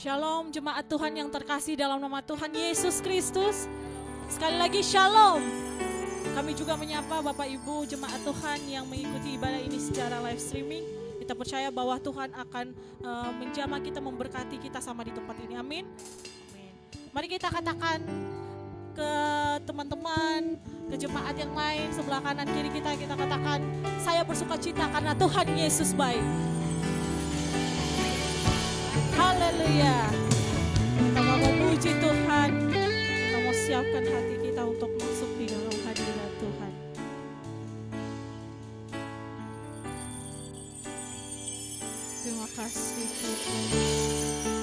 Shalom jemaat Tuhan yang terkasih dalam nama Tuhan Yesus Kristus. Sekali lagi shalom. Kami juga menyapa Bapak Ibu jemaat Tuhan yang mengikuti ibadah ini secara live streaming. Kita percaya bahwa Tuhan akan uh, menjamah kita, memberkati kita sama di tempat ini. Amin. Amin. Mari kita katakan ke teman-teman, ke jemaat yang lain sebelah kanan kiri kita kita katakan saya bersuka cita karena Tuhan Yesus baik. Haleluya. Kita mau memuji Tuhan. Kita mau siapkan hati kita untuk masuk di dalam hadirat Tuhan. Terima kasih Tuhan.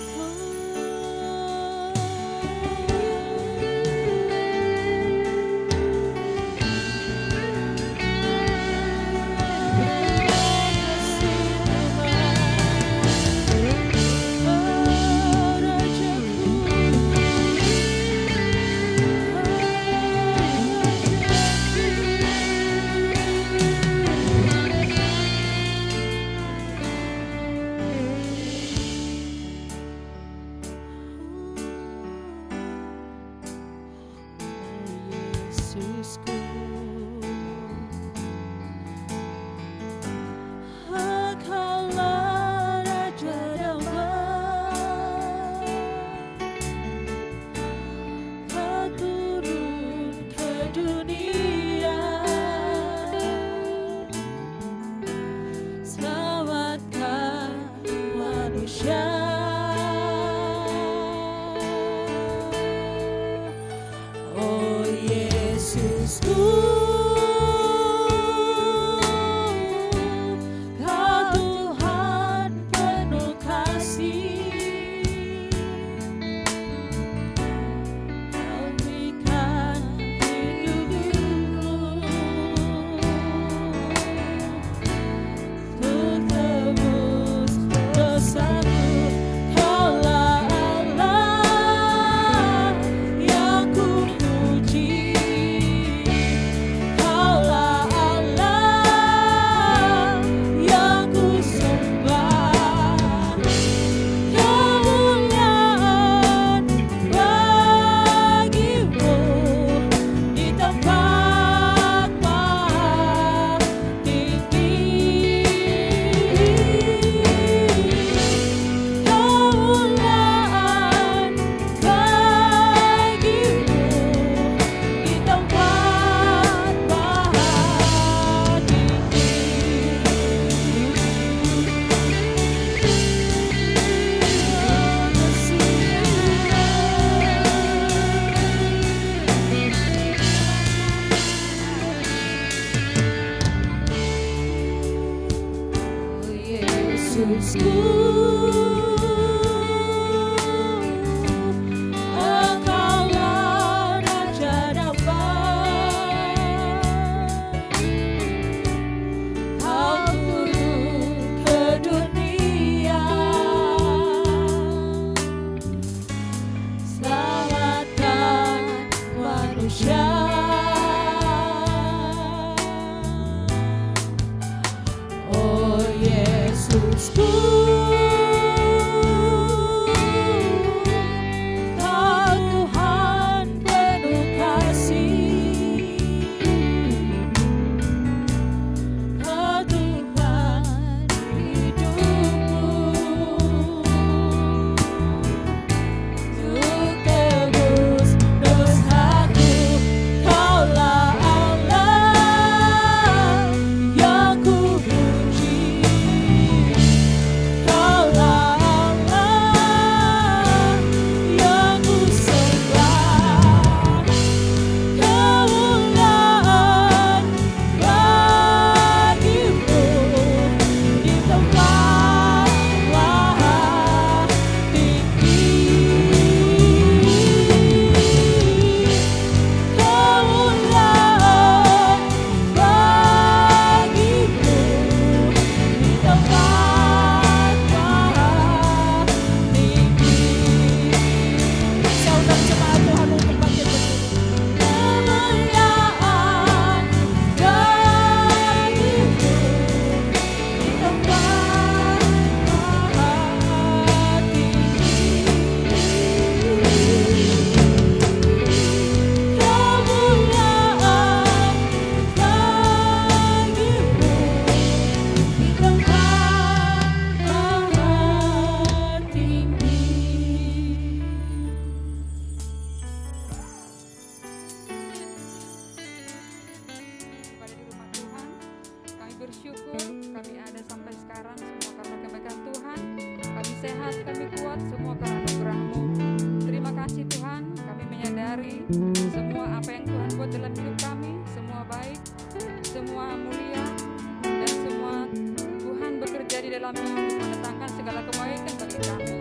Untuk mendatangkan segala kebaikan bagi kami.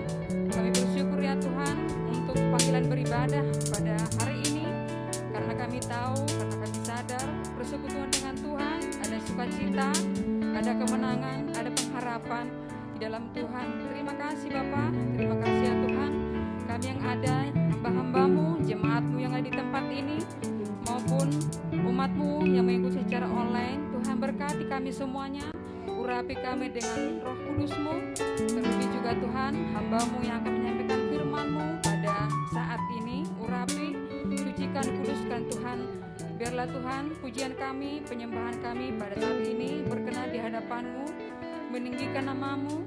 Kami bersyukur ya Tuhan untuk panggilan beribadah pada hari ini karena kami tahu, karena kami sadar persekutuan dengan Tuhan ada sukacita, ada kemenangan, ada pengharapan di dalam Tuhan. Terima kasih Bapak, terima kasih ya Tuhan. Kami yang ada, hamba-hambamu, jemaatmu yang ada di tempat ini, maupun umatmu yang mengikuti secara online. Tuhan berkati kami semuanya, urapi kami dengan kudusmu, terlebih juga Tuhan, hambamu yang akan menyampaikan firmanmu pada saat ini, urapi, sucikan, kuduskan Tuhan, biarlah Tuhan pujian kami, penyembahan kami pada saat ini berkenan di hadapanmu, meninggikan namamu,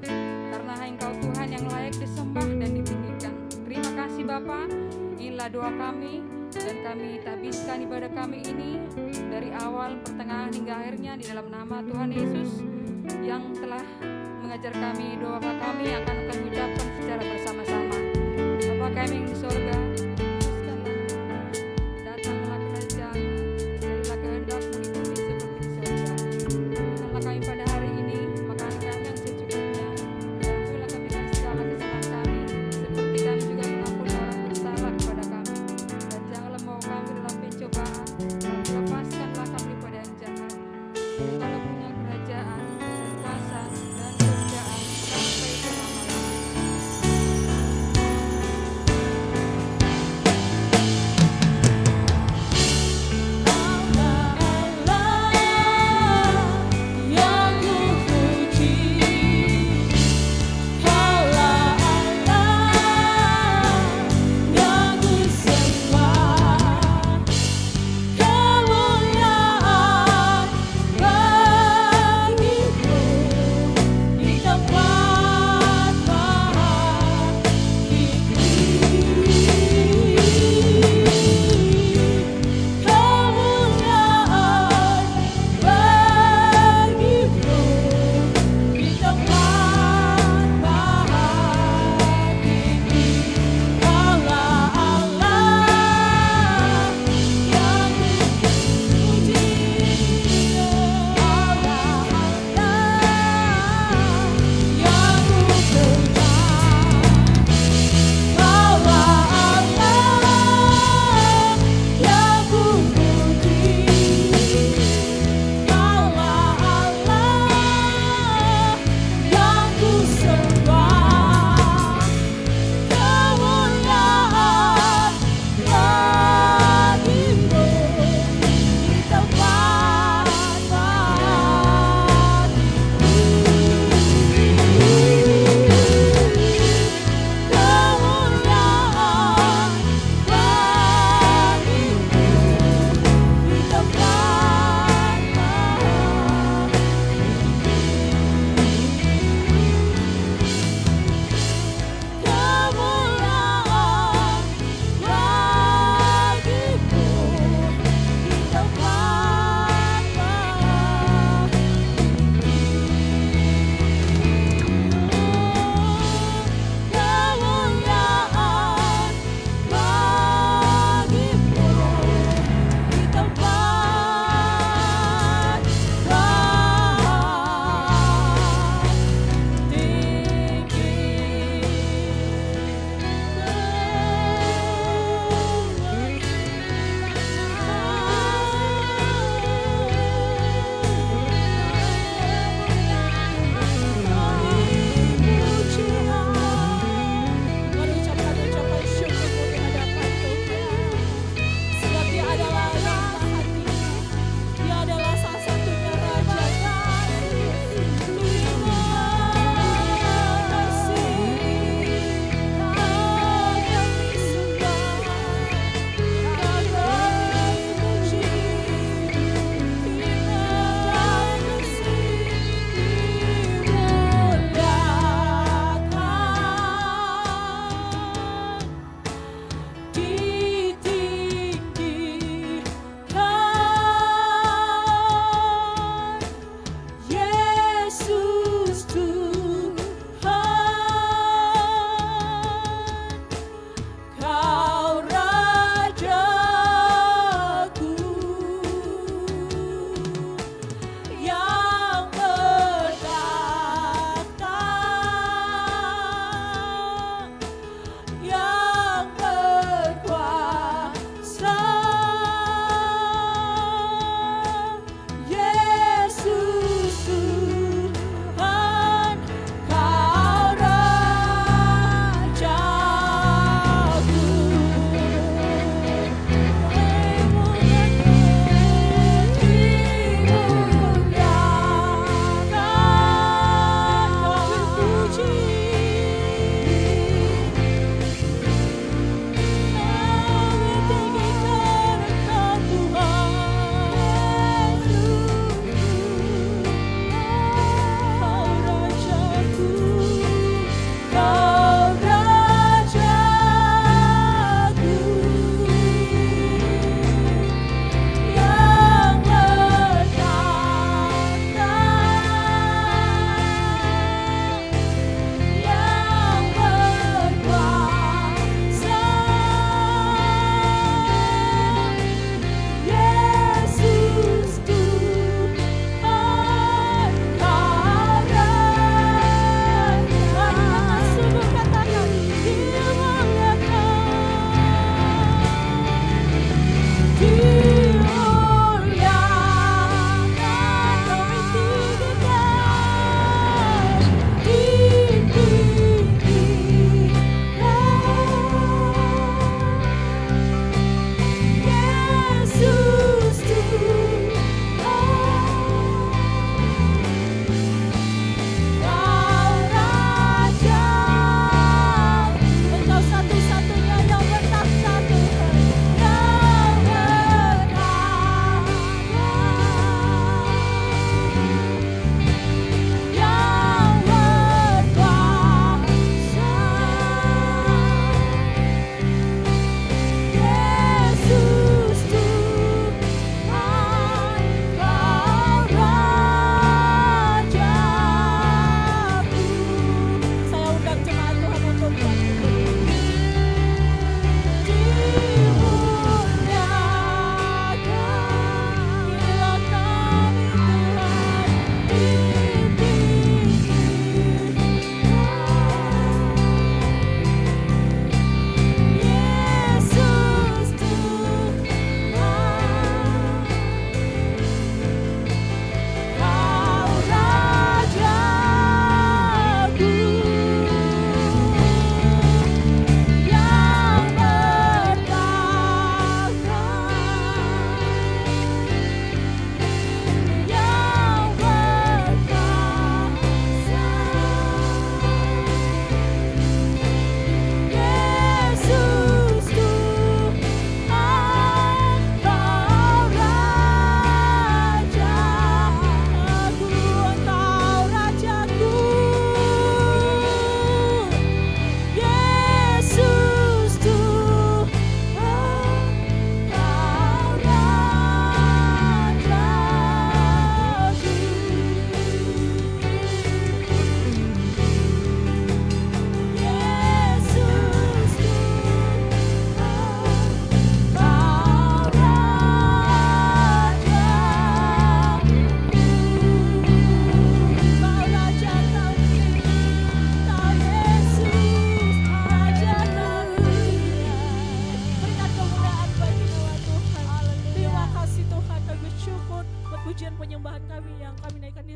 karena Engkau Tuhan yang layak disembah dan ditinggikan. Terima kasih Bapa, inilah doa kami, dan kami tabiskan ibadah kami ini dari awal, pertengahan hingga akhirnya di dalam nama Tuhan Yesus yang telah mengajar kami doa kami akan kami ucapkan secara bersama-sama. Bapa kami yang di sorga,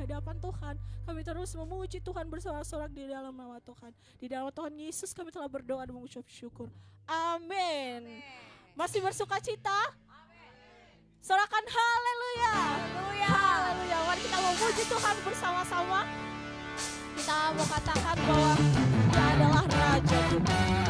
hadapan Tuhan. Kami terus memuji Tuhan bersorak-sorak di dalam nama Tuhan. Di dalam Tuhan Yesus kami telah berdoa dan mengucap syukur. Amin. Masih bersuka cita? Sorakan haleluya. Haleluya. Mari kita memuji Tuhan bersama-sama. Kita mau katakan bahwa dia adalah Raja Senhor.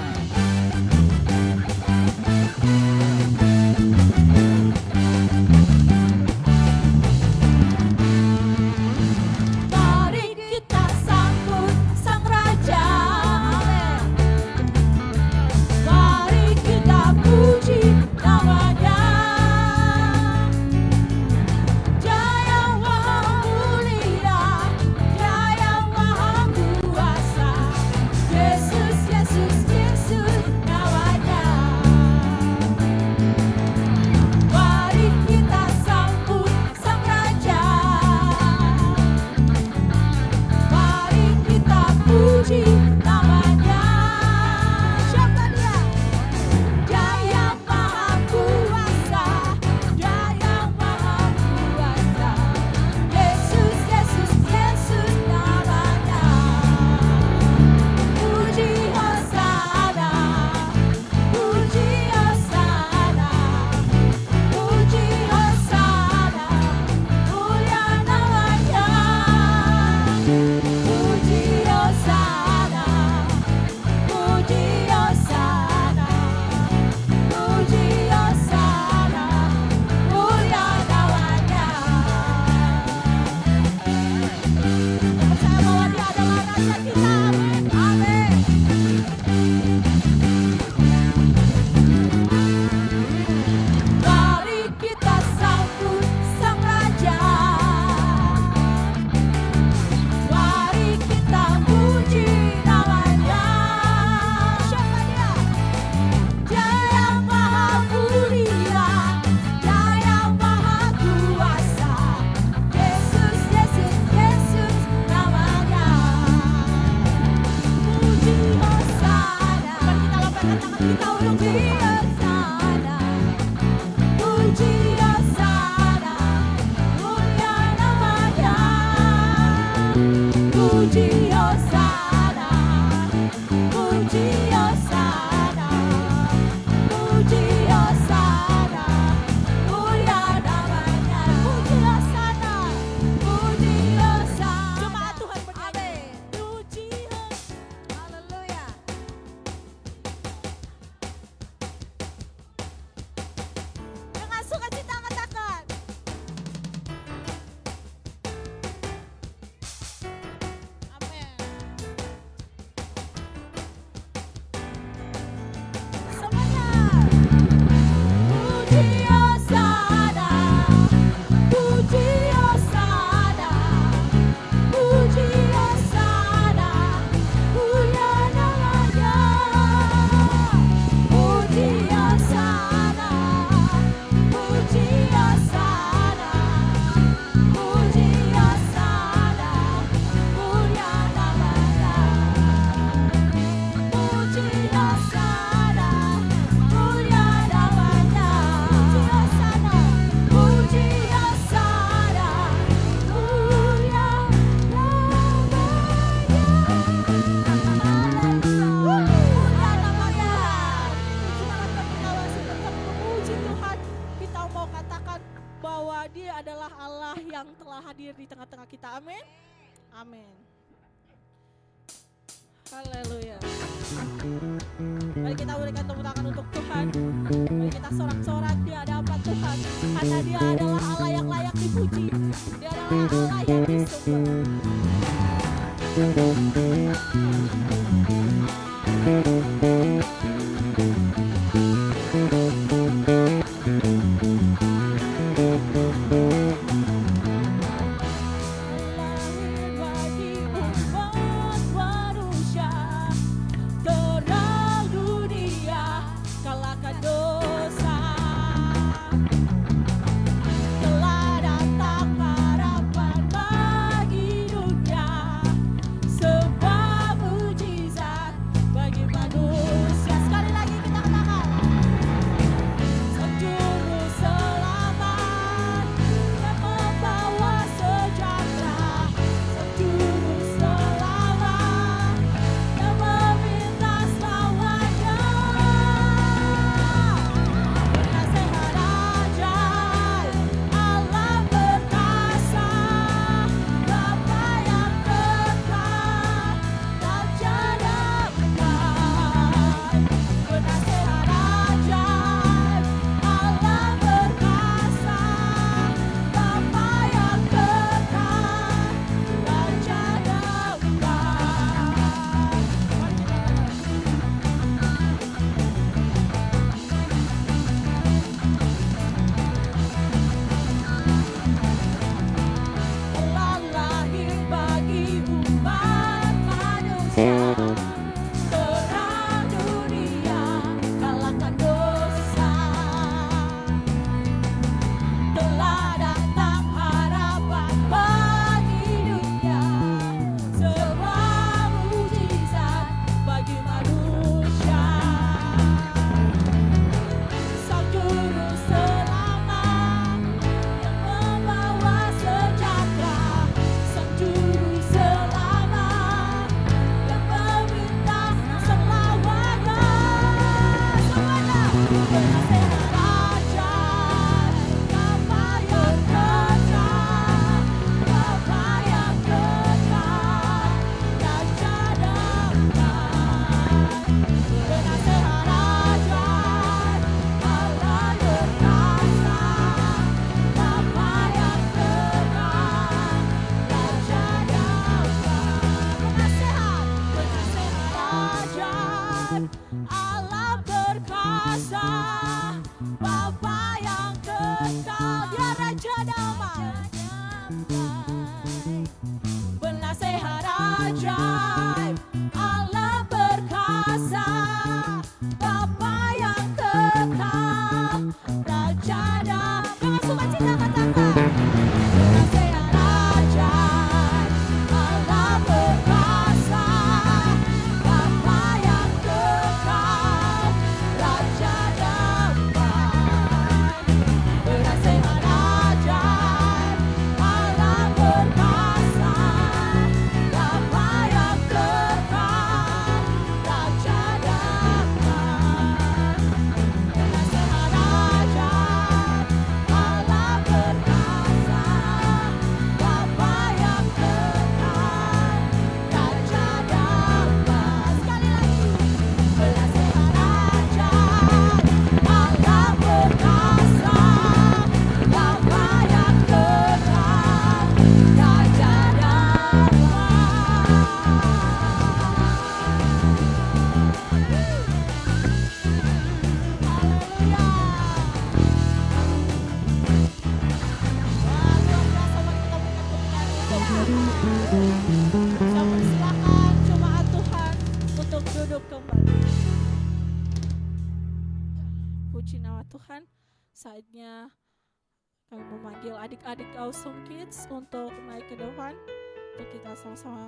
Untuk kita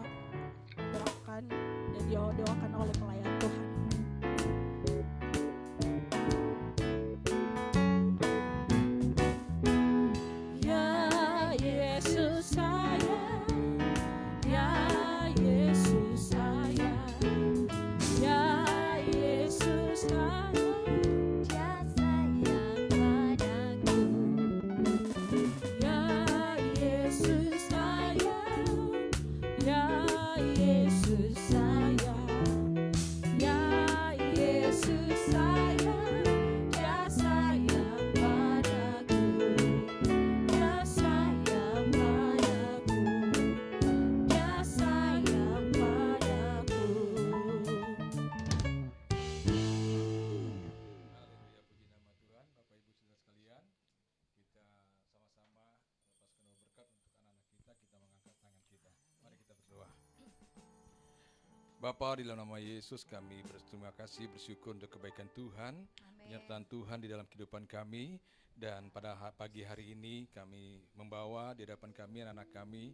Bapa di dalam nama Yesus kami berterima kasih bersyukur untuk kebaikan Tuhan, penyertaan Tuhan di dalam kehidupan kami. Dan pada pagi hari ini kami membawa di hadapan kami anak-anak kami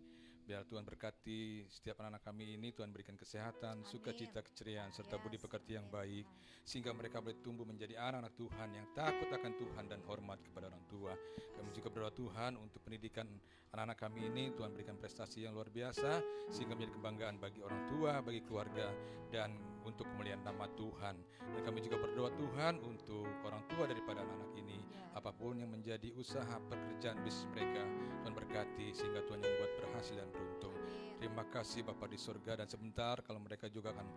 biar Tuhan berkati setiap anak-anak kami ini Tuhan berikan kesehatan, sukacita, keceriaan serta budi pekerti yang baik sehingga mereka boleh tumbuh menjadi anak-anak Tuhan yang takut akan Tuhan dan hormat kepada orang tua. Kami juga berdoa Tuhan untuk pendidikan anak-anak kami ini Tuhan berikan prestasi yang luar biasa sehingga menjadi kebanggaan bagi orang tua, bagi keluarga dan untuk kemuliaan nama Tuhan. Dan kami juga berdoa Tuhan untuk orang tua daripada anak-anak ini apa pun yang menjadi usaha pekerjaan bisnis mereka Tuhan berkati sehingga Tuhan yang membuat berhasil dan beruntung. Terima kasih Bapak di surga dan sebentar kalau mereka juga akan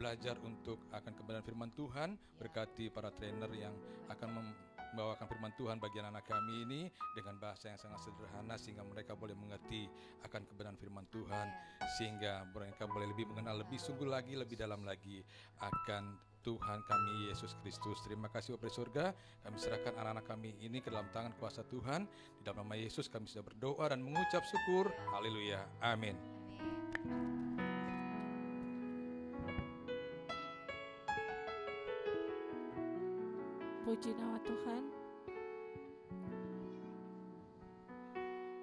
belajar untuk akan kebenaran firman Tuhan berkati para trainer yang akan membawakan firman Tuhan bagi anak-anak kami ini dengan bahasa yang sangat sederhana sehingga mereka boleh mengerti akan kebenaran firman Tuhan sehingga mereka boleh lebih mengenal lebih sungguh lagi lebih dalam lagi akan Tuhan kami Yesus Kristus. Terima kasih Bapak di surga. Kami serahkan anak-anak kami ini ke dalam tangan kuasa Tuhan. Di dalam nama Yesus kami sudah berdoa dan mengucap syukur. Haleluya. Amin. Puji nama Tuhan.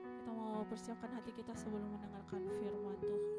Kita mau persiapkan hati kita sebelum mendengarkan firman Tuhan.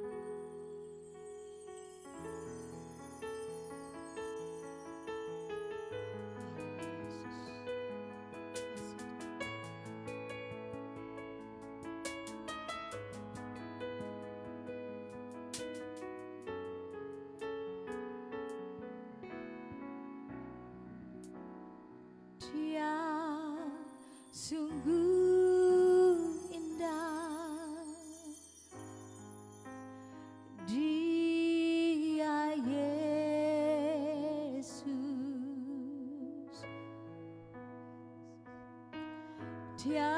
Dia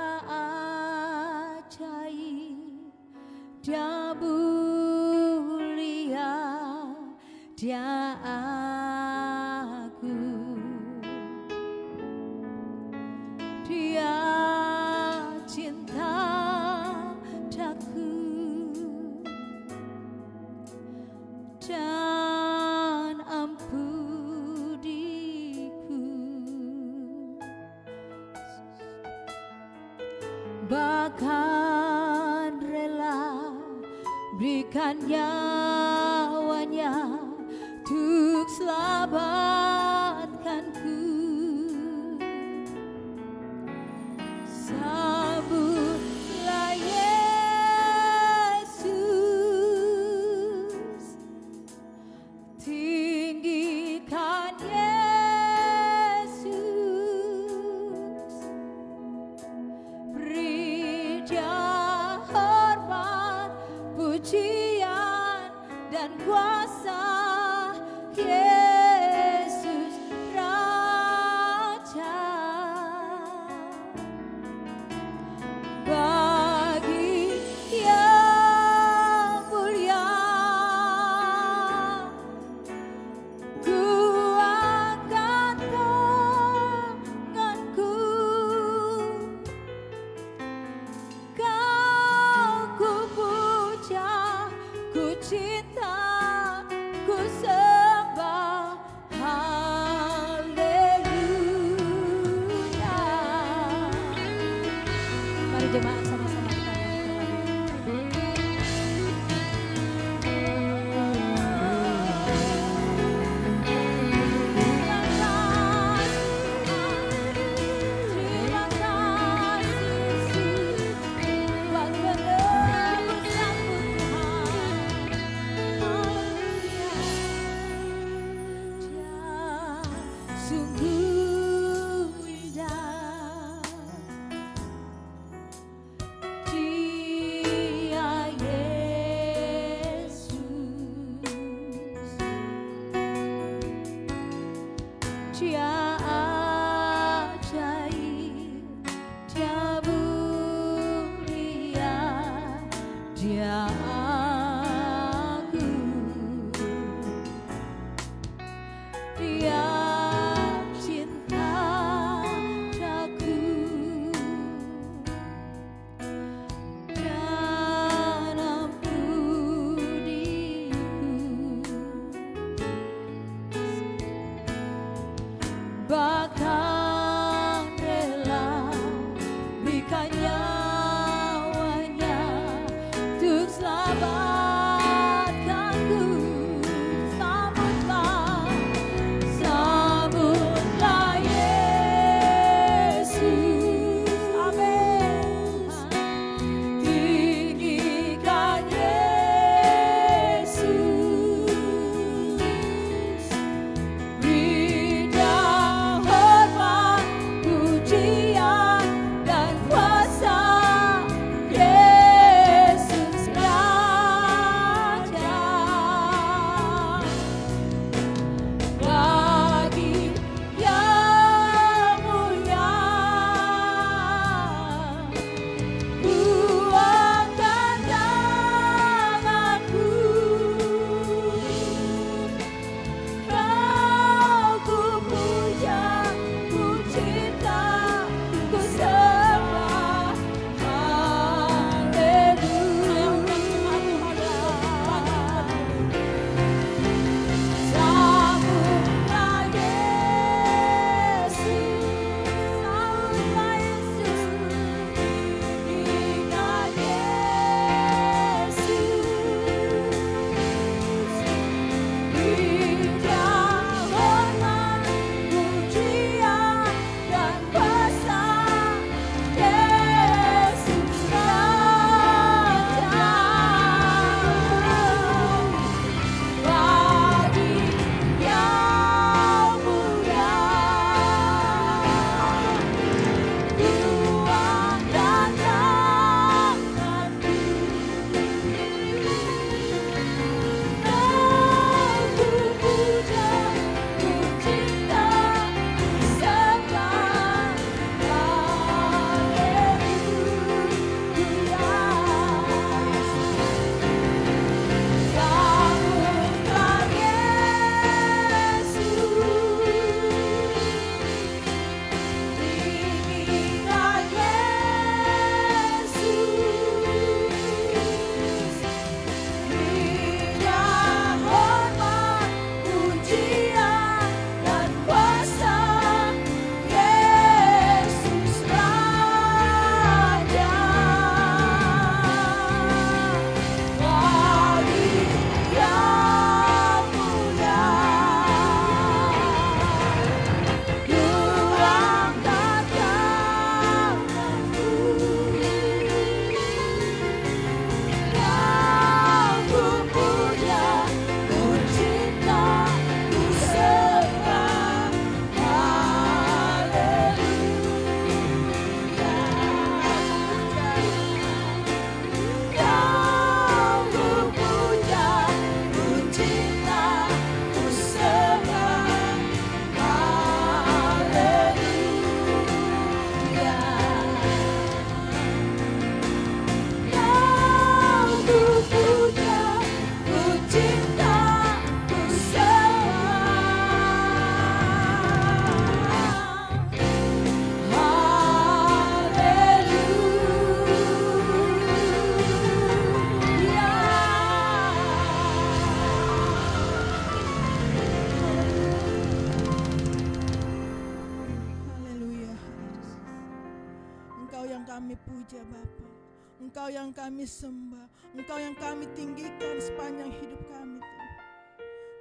Engkau yang kami sembah, Engkau yang kami tinggikan sepanjang hidup kami Tuhan.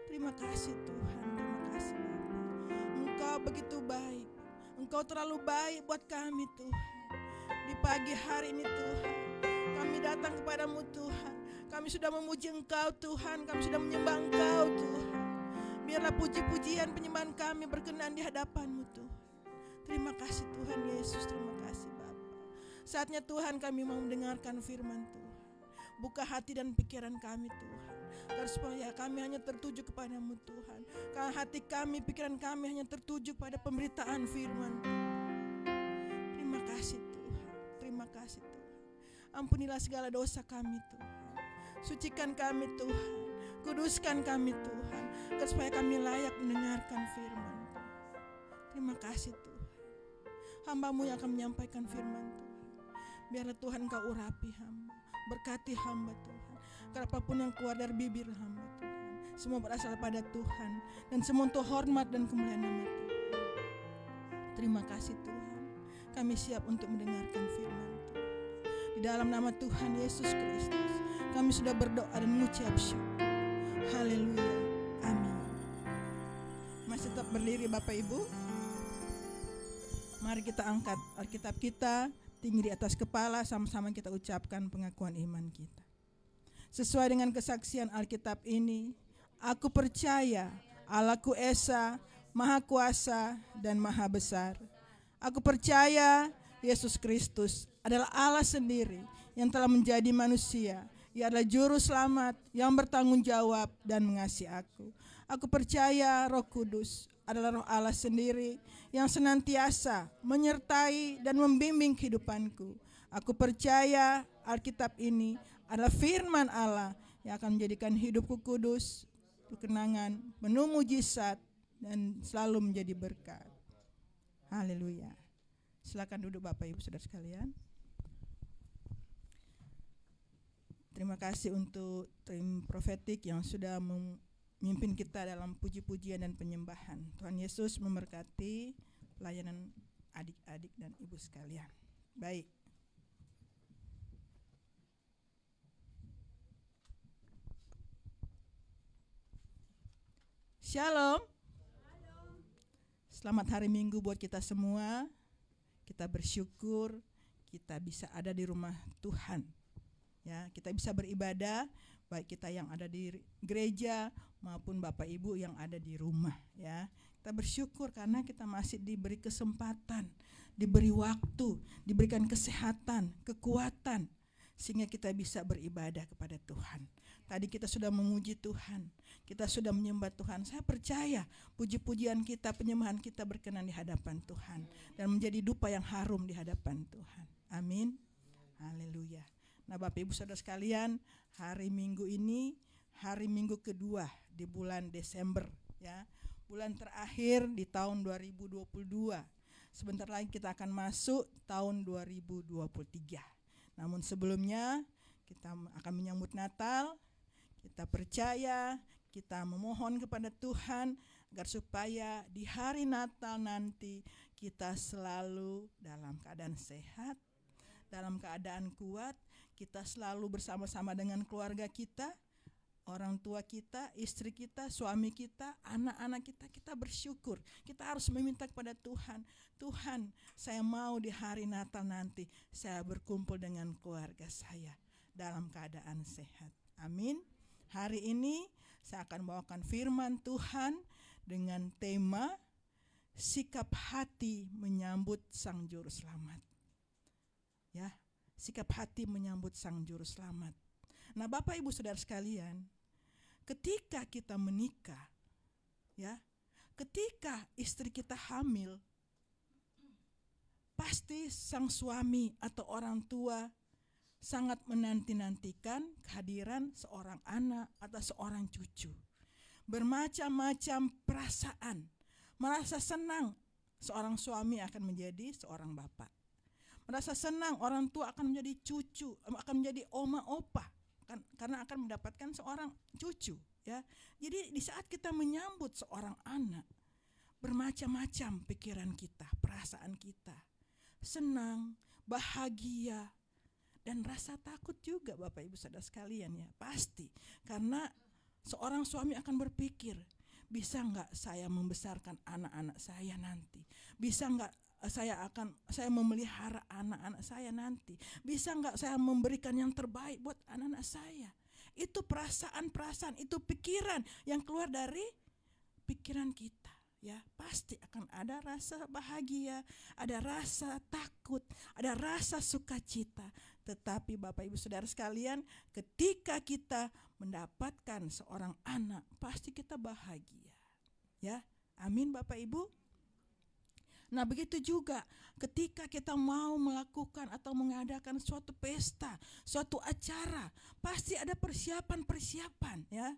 Terima kasih Tuhan, terima kasih Bapa. Engkau begitu baik, Engkau terlalu baik buat kami Tuhan. Di pagi hari ini Tuhan, kami datang kepadamu Tuhan. Kami sudah memuji Engkau Tuhan, kami sudah menyembah Engkau Tuhan. Biarlah puji-pujian penyembahan kami berkenan di hadapanmu Tuhan. Terima kasih Tuhan Yesus, terima. Saatnya Tuhan kami mau mendengarkan firman Tuhan. Buka hati dan pikiran kami Tuhan. Agar supaya kami hanya tertuju kepadamu Tuhan. Karena hati kami, pikiran kami hanya tertuju pada pemberitaan firman Terima kasih Tuhan, terima kasih Tuhan. Ampunilah segala dosa kami Tuhan. Sucikan kami Tuhan. Kuduskan kami Tuhan. Agar supaya kami layak mendengarkan firman Terima kasih Tuhan hambamu yang akan menyampaikan firman Tuhan. Biarlah Tuhan kau urapi hamba, berkati hamba Tuhan. Karena apa pun yang keluar dari bibir hamba Tuhan, semua berasal pada Tuhan dan semua untuk hormat dan kemuliaan nama Tuhan. Terima kasih Tuhan, kami siap untuk mendengarkan firman Tuhan. Di dalam nama Tuhan Yesus Kristus, kami sudah berdoa dan mengucap syukur. Haleluya. Amin. Masih tetap berdiri Bapak Ibu. Mari kita angkat Alkitab kita tinggi di atas kepala sama-sama kita ucapkan pengakuan iman kita. Sesuai dengan kesaksian Alkitab ini, aku percaya Allahku Esa, Maha Kuasa dan Maha Besar. Aku percaya Yesus Kristus adalah Allah sendiri yang telah menjadi manusia. Ia adalah juru selamat yang bertanggung jawab dan mengasihi aku. Aku percaya Roh Kudus adalah roh Allah sendiri yang senantiasa menyertai dan membimbing kehidupanku. Aku percaya Alkitab ini adalah firman Allah yang akan menjadikan hidupku kudus, kenangan, penuh mujizat, dan selalu menjadi berkat. Haleluya. Silakan duduk Bapak Ibu Saudara sekalian. Terima kasih untuk tim profetik yang sudah mimpin kita dalam puji-pujian dan penyembahan. Tuhan Yesus memberkati pelayanan adik-adik dan ibu sekalian. Baik. Shalom. Selamat hari Minggu buat kita semua. Kita bersyukur kita bisa ada di rumah Tuhan. Ya, kita bisa beribadah baik kita yang ada di gereja maupun Bapak Ibu yang ada di rumah ya. Kita bersyukur karena kita masih diberi kesempatan, diberi waktu, diberikan kesehatan, kekuatan sehingga kita bisa beribadah kepada Tuhan. Tadi kita sudah memuji Tuhan, kita sudah menyembah Tuhan. Saya percaya puji-pujian kita, penyembahan kita berkenan di hadapan Tuhan dan menjadi dupa yang harum di hadapan Tuhan. Amin. Haleluya. Nah, Bapak Ibu Saudara sekalian, hari Minggu ini hari Minggu kedua di bulan Desember ya. Bulan terakhir di tahun 2022. Sebentar lagi kita akan masuk tahun 2023. Namun sebelumnya kita akan menyambut Natal. Kita percaya, kita memohon kepada Tuhan agar supaya di hari Natal nanti kita selalu dalam keadaan sehat, dalam keadaan kuat, kita selalu bersama-sama dengan keluarga kita, orang tua kita, istri kita, suami kita, anak-anak kita, kita bersyukur. Kita harus meminta kepada Tuhan, Tuhan, saya mau di hari Natal nanti saya berkumpul dengan keluarga saya dalam keadaan sehat. Amin. Hari ini saya akan bawakan firman Tuhan dengan tema sikap hati menyambut sang juru selamat. Ya, sikap hati menyambut sang juru selamat. Nah, Bapak Ibu Saudara sekalian, ketika kita menikah, ya, ketika istri kita hamil, pasti sang suami atau orang tua sangat menanti-nantikan kehadiran seorang anak atau seorang cucu. Bermacam-macam perasaan, merasa senang seorang suami akan menjadi seorang bapak. Merasa senang orang tua akan menjadi cucu, akan menjadi oma opa kan karena akan mendapatkan seorang cucu ya. Jadi di saat kita menyambut seorang anak bermacam-macam pikiran kita, perasaan kita. Senang, bahagia, dan rasa takut juga Bapak Ibu Saudara sekalian ya, pasti. Karena seorang suami akan berpikir, bisa nggak saya membesarkan anak-anak saya nanti? Bisa nggak saya akan saya memelihara anak-anak saya nanti? Bisa nggak saya memberikan yang terbaik buat anak-anak saya? Itu perasaan-perasaan, itu pikiran yang keluar dari pikiran kita ya pasti akan ada rasa bahagia, ada rasa takut, ada rasa sukacita. Tetapi Bapak Ibu Saudara sekalian, ketika kita mendapatkan seorang anak, pasti kita bahagia. Ya. Amin Bapak Ibu. Nah, begitu juga ketika kita mau melakukan atau mengadakan suatu pesta, suatu acara, pasti ada persiapan-persiapan ya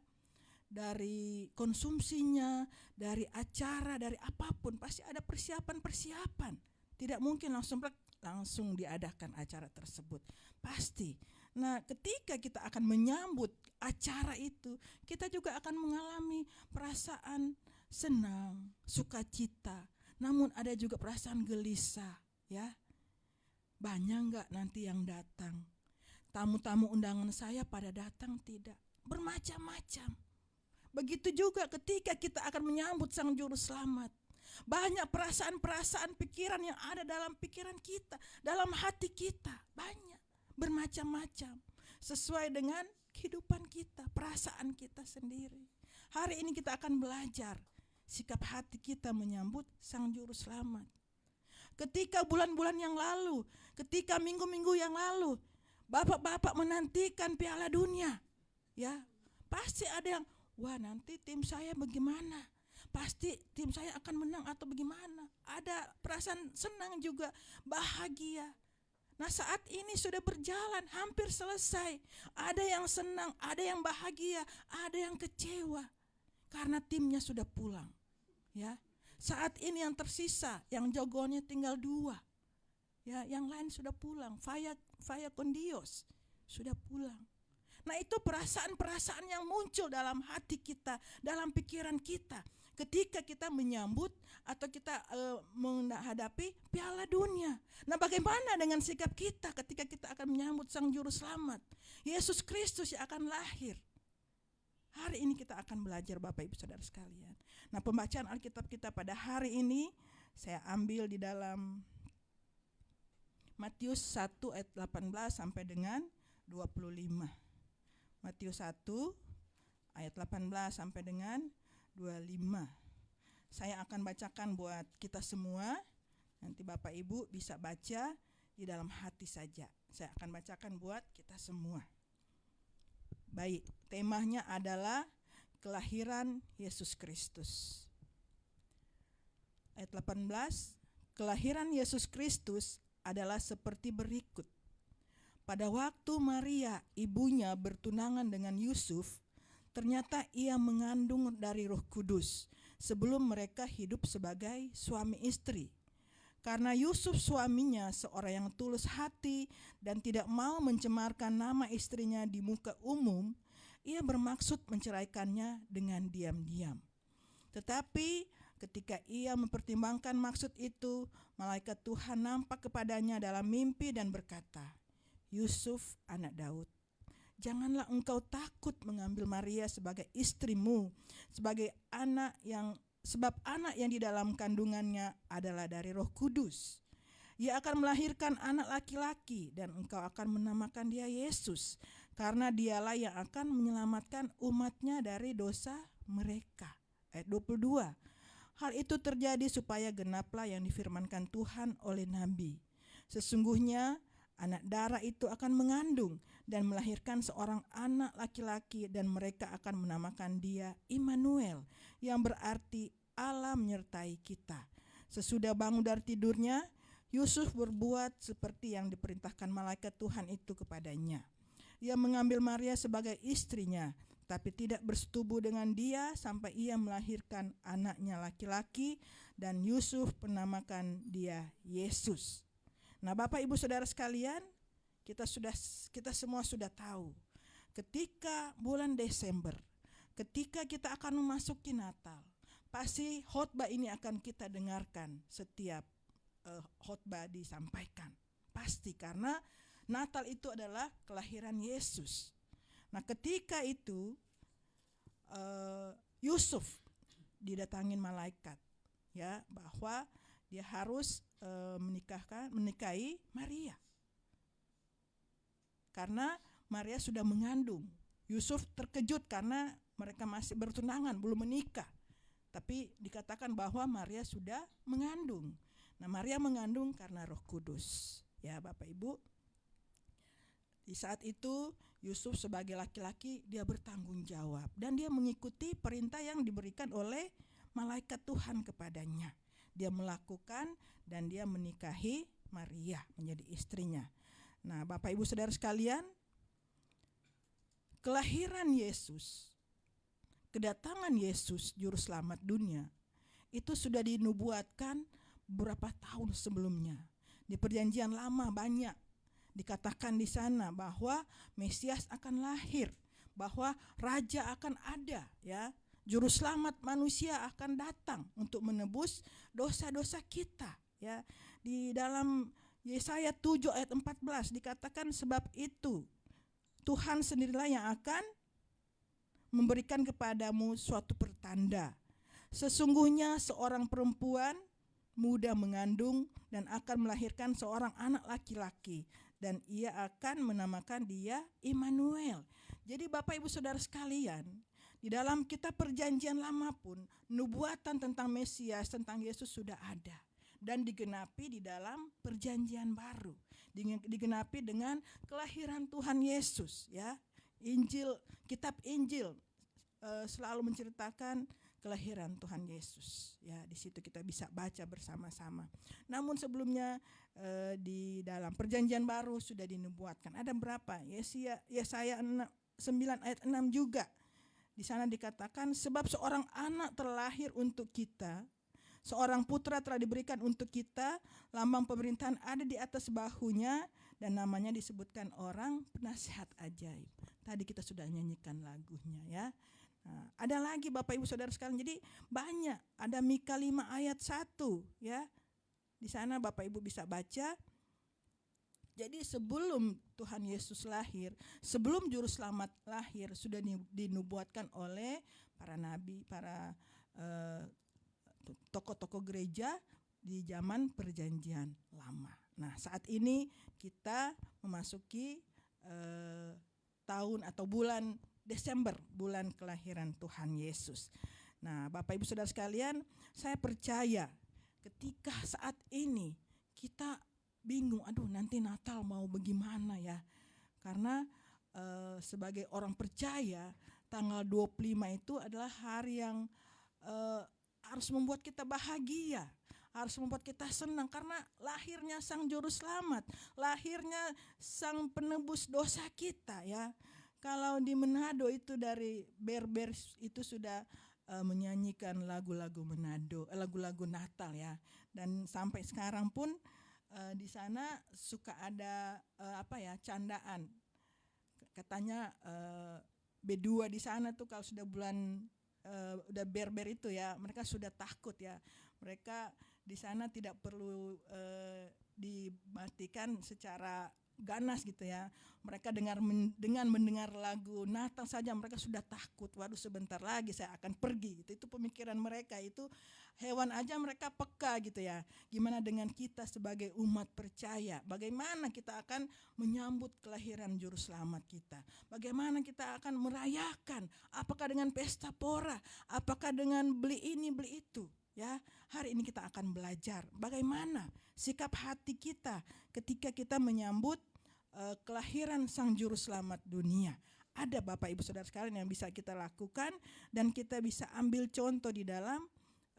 dari konsumsinya, dari acara, dari apa pun pasti ada persiapan-persiapan. Tidak mungkin langsung langsung diadakan acara tersebut. Pasti. Nah, ketika kita akan menyambut acara itu, kita juga akan mengalami perasaan senang, sukacita. Namun ada juga perasaan gelisah, ya. Banyak nggak nanti yang datang? Tamu-tamu undangan saya pada datang tidak? Bermacam-macam Begitu juga ketika kita akan menyambut Sang Juru Selamat. Banyak perasaan-perasaan pikiran yang ada dalam pikiran kita, dalam hati kita, banyak bermacam-macam sesuai dengan kehidupan kita, perasaan kita sendiri. Hari ini kita akan belajar sikap hati kita menyambut Sang Juru Selamat. Ketika bulan-bulan yang lalu, ketika minggu-minggu yang lalu, bapak-bapak menantikan Piala Dunia, ya pasti ada yang wah nanti tim saya bagaimana? Pasti tim saya akan menang atau bagaimana? Ada perasaan senang juga, bahagia. Nah saat ini sudah berjalan, hampir selesai. Ada yang senang, ada yang bahagia, ada yang kecewa. Karena timnya sudah pulang. Ya, saat ini yang tersisa, yang jagoannya tinggal dua. Ya, yang lain sudah pulang. Faya, Faya Kondios sudah pulang. Nah, itu perasaan-perasaan yang muncul dalam hati kita, dalam pikiran kita ketika kita menyambut atau kita uh, menghadapi Piala Dunia. Nah, bagaimana dengan sikap kita ketika kita akan menyambut Sang Juru Selamat, Yesus Kristus yang akan lahir? Hari ini kita akan belajar Bapak Ibu Saudara sekalian. Nah, pembacaan Alkitab kita pada hari ini saya ambil di dalam Matius 1 ayat 18 sampai dengan 25. Matius 1 ayat 18 sampai dengan 25. Saya akan bacakan buat kita semua. Nanti Bapak Ibu bisa baca di dalam hati saja. Saya akan bacakan buat kita semua. Baik, temanya adalah kelahiran Yesus Kristus. Ayat 18, kelahiran Yesus Kristus adalah seperti berikut. Pada waktu Maria, ibunya, bertunangan dengan Yusuf, ternyata ia mengandung dari Roh Kudus sebelum mereka hidup sebagai suami istri. Karena Yusuf suaminya seorang yang tulus hati dan tidak mau mencemarkan nama istrinya di muka umum, ia bermaksud menceraikannya dengan diam-diam. Tetapi ketika ia mempertimbangkan maksud itu, malaikat Tuhan nampak kepadanya dalam mimpi dan berkata, Yusuf anak Daud. Janganlah engkau takut mengambil Maria sebagai istrimu, sebagai anak yang sebab anak yang di dalam kandungannya adalah dari Roh Kudus. Ia akan melahirkan anak laki-laki dan engkau akan menamakan dia Yesus karena dialah yang akan menyelamatkan umatnya dari dosa mereka. Ayat 22. Hal itu terjadi supaya genaplah yang difirmankan Tuhan oleh nabi. Sesungguhnya Anak darah itu akan mengandung dan melahirkan seorang anak laki-laki dan mereka akan menamakan dia Immanuel yang berarti Allah menyertai kita. Sesudah bangun dari tidurnya, Yusuf berbuat seperti yang diperintahkan malaikat Tuhan itu kepadanya. Ia mengambil Maria sebagai istrinya, tapi tidak bersetubuh dengan dia sampai ia melahirkan anaknya laki-laki dan Yusuf menamakan dia Yesus. Nah, Bapak Ibu Saudara sekalian, kita sudah kita semua sudah tahu ketika bulan Desember, ketika kita akan memasuki Natal, pasti khotbah ini akan kita dengarkan setiap uh, disampaikan. pasti karena Natal itu adalah kelahiran Yesus. Nah, ketika itu uh, Yusuf didatangin malaikat ya bahwa dia harus uh, menikahkan menikahi Maria. Karena Maria sudah mengandung. Yusuf terkejut karena mereka masih bertunangan, belum menikah. Tapi dikatakan bahwa Maria sudah mengandung. Nah, Maria mengandung karena Roh Kudus. Ya, Bapak Ibu. Di saat itu Yusuf sebagai laki-laki dia bertanggung jawab dan dia mengikuti perintah yang diberikan oleh malaikat Tuhan kepadanya. Dia melakukan dan dia menikahi Maria menjadi istrinya. Nah, Bapak Ibu Saudara sekalian, kelahiran Yesus, kedatangan Yesus juru selamat dunia itu sudah dinubuatkan beberapa tahun sebelumnya. Di perjanjian lama banyak dikatakan di sana bahwa Mesias akan lahir, bahwa raja akan ada ya. Juru selamat manusia akan datang untuk menebus dosa-dosa kita ya. Di dalam Yesaya 7 ayat 14 dikatakan sebab itu Tuhan sendirilah yang akan memberikan kepadamu suatu pertanda. Sesungguhnya seorang perempuan muda mengandung dan akan melahirkan seorang anak laki-laki dan ia akan menamakan dia Immanuel. Jadi Bapak Ibu Saudara sekalian, di dalam kitab perjanjian lama pun nubuatan tentang Mesias, tentang Yesus sudah ada dan digenapi di dalam perjanjian baru. Digenapi dengan kelahiran Tuhan Yesus ya. Injil, kitab Injil uh, selalu menceritakan kelahiran Tuhan Yesus. Ya, di situ kita bisa baca bersama-sama. Namun sebelumnya uh, di dalam perjanjian baru sudah dinubuatkan. Ada berapa? Yesaya Yesaya 9 ayat 6 juga. Di sana dikatakan sebab seorang anak terlahir untuk kita, seorang putra telah diberikan untuk kita, lambang pemerintahan ada di atas bahunya dan namanya disebutkan orang penasihat ajaib. Tadi kita sudah nyanyikan lagunya ya. Nah, ada lagi Bapak Ibu Saudara sekalian. Jadi banyak, ada Mika 5 ayat 1 ya. Di sana Bapak Ibu bisa baca. Jadi sebelum Tuhan Yesus lahir, sebelum juru selamat lahir sudah dinubuatkan oleh para nabi, para uh, tokoh-tokoh gereja di zaman perjanjian lama. Nah, saat ini kita memasuki uh, tahun atau bulan Desember, bulan kelahiran Tuhan Yesus. Nah, Bapak Ibu Saudara sekalian, saya percaya ketika saat ini kita bingung, aduh nanti Natal mau bagaimana ya. Karena uh, sebagai orang percaya, tanggal 25 itu adalah hari yang uh, harus membuat kita bahagia harus membuat kita senang karena lahirnya sang juru selamat, lahirnya sang penebus dosa kita ya. Kalau di Manado itu dari Berber itu sudah uh, menyanyikan lagu-lagu Manado, eh, lagu-lagu Natal ya. Dan sampai sekarang pun uh, di sana suka ada uh, apa ya candaan. Katanya uh, B2 di sana tuh kalau sudah bulan uh, udah berber itu ya, mereka sudah takut ya. Mereka di sana tidak perlu uh, dimatikan secara ganas gitu ya. Mereka dengar dengan mendengar lagu Natal saja mereka sudah takut. Waduh sebentar lagi saya akan pergi gitu. Itu pemikiran mereka itu hewan aja mereka peka gitu ya. Gimana dengan kita sebagai umat percaya? Bagaimana kita akan menyambut kelahiran juru selamat kita? Bagaimana kita akan merayakan? Apakah dengan pesta pora? Apakah dengan beli ini beli itu? Ya, hari ini kita akan belajar bagaimana sikap hati kita ketika kita menyambut uh, kelahiran Sang Juru Selamat dunia. Ada Bapak Ibu Saudara sekalian yang bisa kita lakukan dan kita bisa ambil contoh di dalam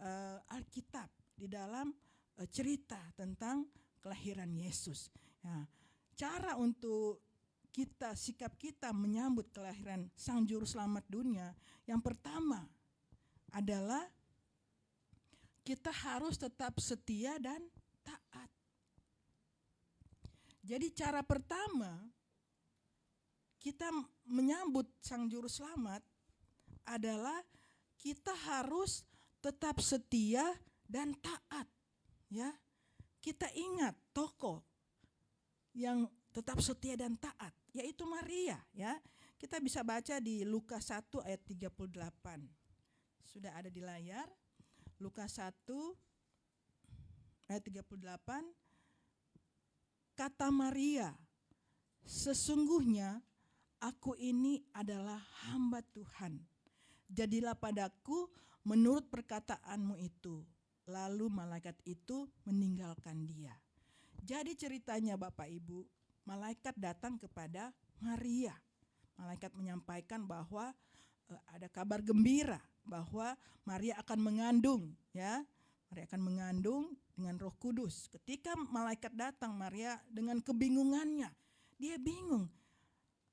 uh, Alkitab, di dalam uh, cerita tentang kelahiran Yesus. Ya, cara untuk kita sikap kita menyambut kelahiran Sang Juru Selamat dunia, yang pertama adalah kita harus tetap setia dan taat. Jadi cara pertama kita menyambut sang juru selamat adalah kita harus tetap setia dan taat ya. Kita ingat toko yang tetap setia dan taat, yaitu Maria ya. Kita bisa baca di Lukas 1 ayat 38. Sudah ada di layar. Lukas 1 ayat 38 kata Maria, sesungguhnya aku ini adalah hamba Tuhan. Jadilah padaku menurut perkataanmu itu. Lalu malaikat itu meninggalkan dia. Jadi ceritanya Bapak Ibu, malaikat datang kepada Maria. Malaikat menyampaikan bahwa uh, ada kabar gembira bahwa Maria akan mengandung ya. Maria akan mengandung dengan Roh Kudus. Ketika malaikat datang Maria dengan kebingungannya, dia bingung.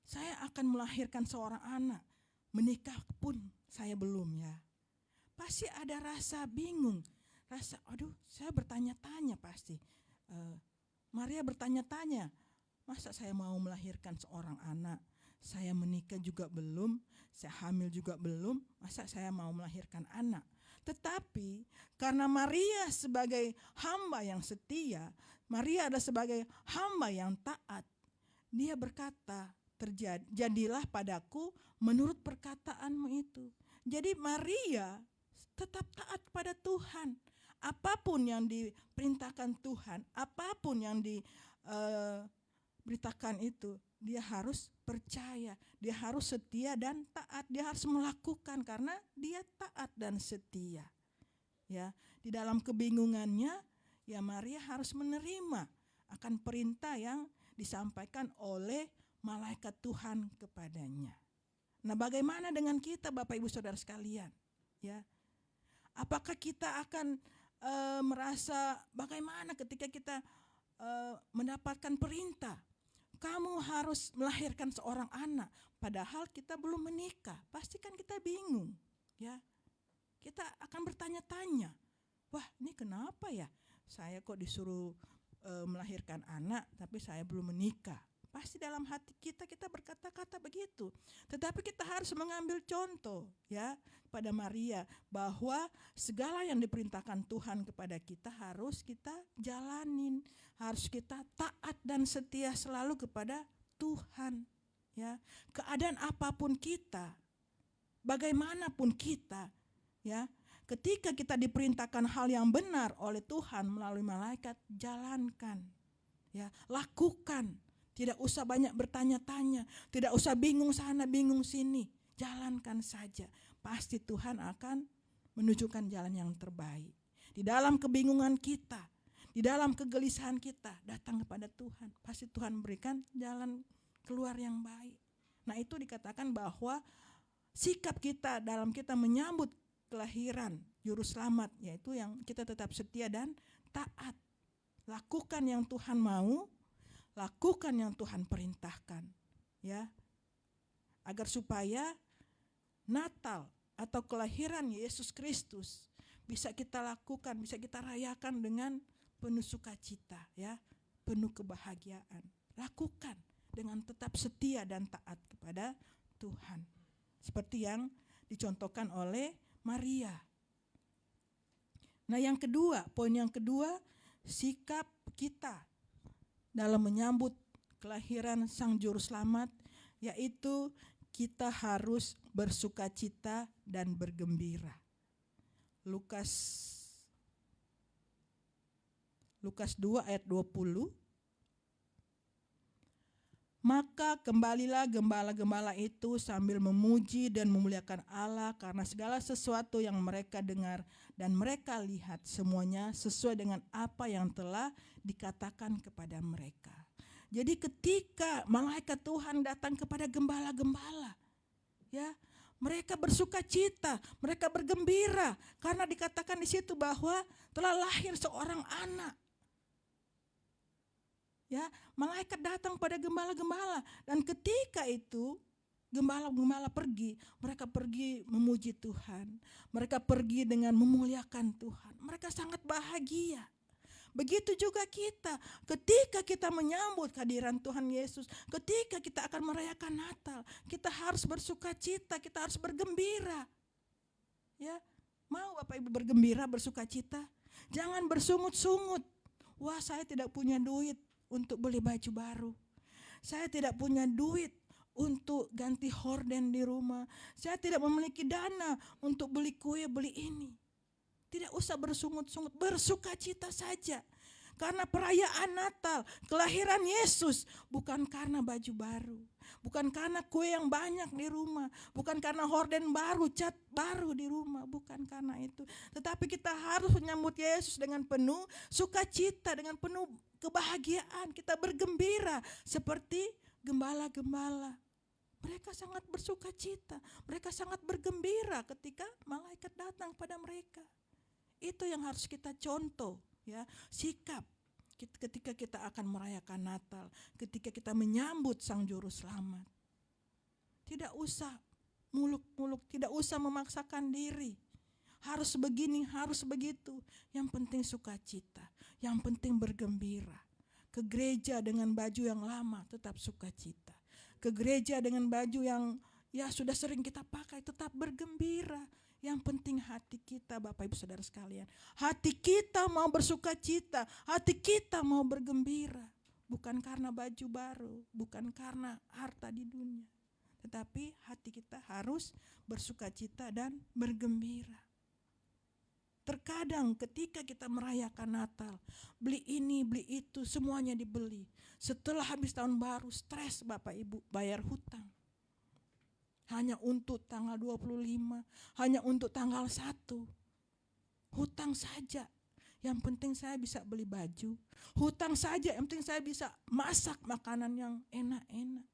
Saya akan melahirkan seorang anak, menikah pun saya belum ya. Pasti ada rasa bingung, rasa aduh saya bertanya-tanya pasti. Uh, Maria bertanya-tanya, masa saya mau melahirkan seorang anak? Saya menikah juga belum, saya hamil juga belum, masa saya mau melahirkan anak? Tetapi karena Maria sebagai hamba yang setia, Maria adalah sebagai hamba yang taat. Dia berkata, terjadi jadilah padaku menurut perkataanmu itu. Jadi Maria tetap taat pada Tuhan apa pun yang diperintahkan Tuhan, apa pun yang diberitakan eh, itu, dia harus percaya, dia harus setia dan taat, dia harus melakukan karena dia taat dan setia. Ya, di dalam kebingungannya, ya Maria harus menerima akan perintah yang disampaikan oleh malaikat Tuhan kepadanya. Nah, bagaimana dengan kita Bapak Ibu Saudara sekalian? Ya. Apakah kita akan e, merasa bagaimana ketika kita e, mendapatkan perintah kamu harus melahirkan seorang anak padahal kita belum menikah. Pasti kan kita bingung ya. Kita akan bertanya-tanya wah ini kenapa ya? Saya kok disuruh e, melahirkan anak tapi saya belum menikah Pasti dalam hati kita kita berkata-kata begitu. Tetapi kita harus mengambil contoh ya pada Maria bahwa segala yang diperintahkan Tuhan kepada kita harus kita jalanin, harus kita taat dan setia selalu kepada Tuhan ya. Keadaan apa pun kita, bagaimanapun kita ya, ketika kita diperintahkan hal yang benar oleh Tuhan melalui malaikat, jalankan ya, lakukan tidak usah banyak bertanya-tanya, tidak usah bingung sana, bingung sini. Jalankan saja. Pasti Tuhan akan menunjukkan jalan yang terbaik. Di dalam kebingungan kita, di dalam kegelisahan kita, datang kepada Tuhan. Pasti Tuhan berikan jalan keluar yang baik. Nah itu dikatakan bahwa sikap kita dalam kita menyambut kelahiran juru selamat yaitu yang kita tetap setia dan taat. Lakukan yang Tuhan mau, lakukan yang Tuhan perintahkan ya agar supaya Natal atau kelahiran Yesus Kristus bisa kita lakukan, bisa kita rayakan dengan penuh sukacita ya, penuh kebahagiaan. Lakukan dengan tetap setia dan taat kepada Tuhan. Seperti yang dicontohkan oleh Maria. Nah, yang kedua, poin yang kedua, sikap kita dalam menyambut kelahiran Sang Juru Selamat, yaitu kita harus bersuka cita dan bergembira. Lukas Lukas 2 ayat 20 maka kembalilah gembala-gembala itu sambil memuji dan memuliakan Allah karena segala sesuatu yang mereka dengar dan mereka lihat semuanya sesuai dengan apa yang telah dikatakan kepada mereka. Jadi ketika malaikat Tuhan datang kepada gembala-gembala, ya, mereka bersuka cita, mereka bergembira karena dikatakan di situ bahwa telah lahir seorang anak Ya, malaikat datang pada gembala-gembala dan ketika itu gembala-gembala pergi, mereka pergi memuji Tuhan. Mereka pergi dengan memuliakan Tuhan. Mereka sangat bahagia. Begitu juga kita, ketika kita menyambut kehadiran Tuhan Yesus, ketika kita akan merayakan Natal, kita harus bersuka cita, kita harus bergembira. Ya, mau Bapak Ibu bergembira, bersuka cita? Jangan bersungut-sungut. Wah, saya tidak punya duit untuk beli baju baru. Saya tidak punya duit untuk ganti horden di rumah. Saya tidak memiliki dana untuk beli kue, beli ini. Tidak usah bersungut-sungut, bersuka cita saja. Karena perayaan Natal, kelahiran Yesus bukan karena baju baru, bukan karena kue yang banyak di rumah, bukan karena horden baru, cat baru di rumah, bukan karena itu. Tetapi kita harus menyambut Yesus dengan penuh sukacita, dengan penuh kebahagiaan, kita bergembira seperti gembala-gembala. Mereka sangat bersuka cita, mereka sangat bergembira ketika malaikat datang pada mereka. Itu yang harus kita contoh ya sikap ketika kita akan merayakan Natal, ketika kita menyambut Sang Juru Selamat. Tidak usah muluk-muluk, tidak usah memaksakan diri. Harus begini, harus begitu. Yang penting sukacita, yang penting bergembira. Ke gereja dengan baju yang lama tetap sukacita. Ke gereja dengan baju yang ya sudah sering kita pakai tetap bergembira yang penting hati kita Bapak Ibu Saudara sekalian. Hati kita mau bersuka cita, hati kita mau bergembira. Bukan karena baju baru, bukan karena harta di dunia. Tetapi hati kita harus bersuka cita dan bergembira. Terkadang ketika kita merayakan Natal, beli ini, beli itu, semuanya dibeli. Setelah habis tahun baru, stres Bapak Ibu bayar hutang hanya untuk tanggal 25, hanya untuk tanggal 1. Hutang saja. Yang penting saya bisa beli baju. Hutang saja, yang penting saya bisa masak makanan yang enak-enak.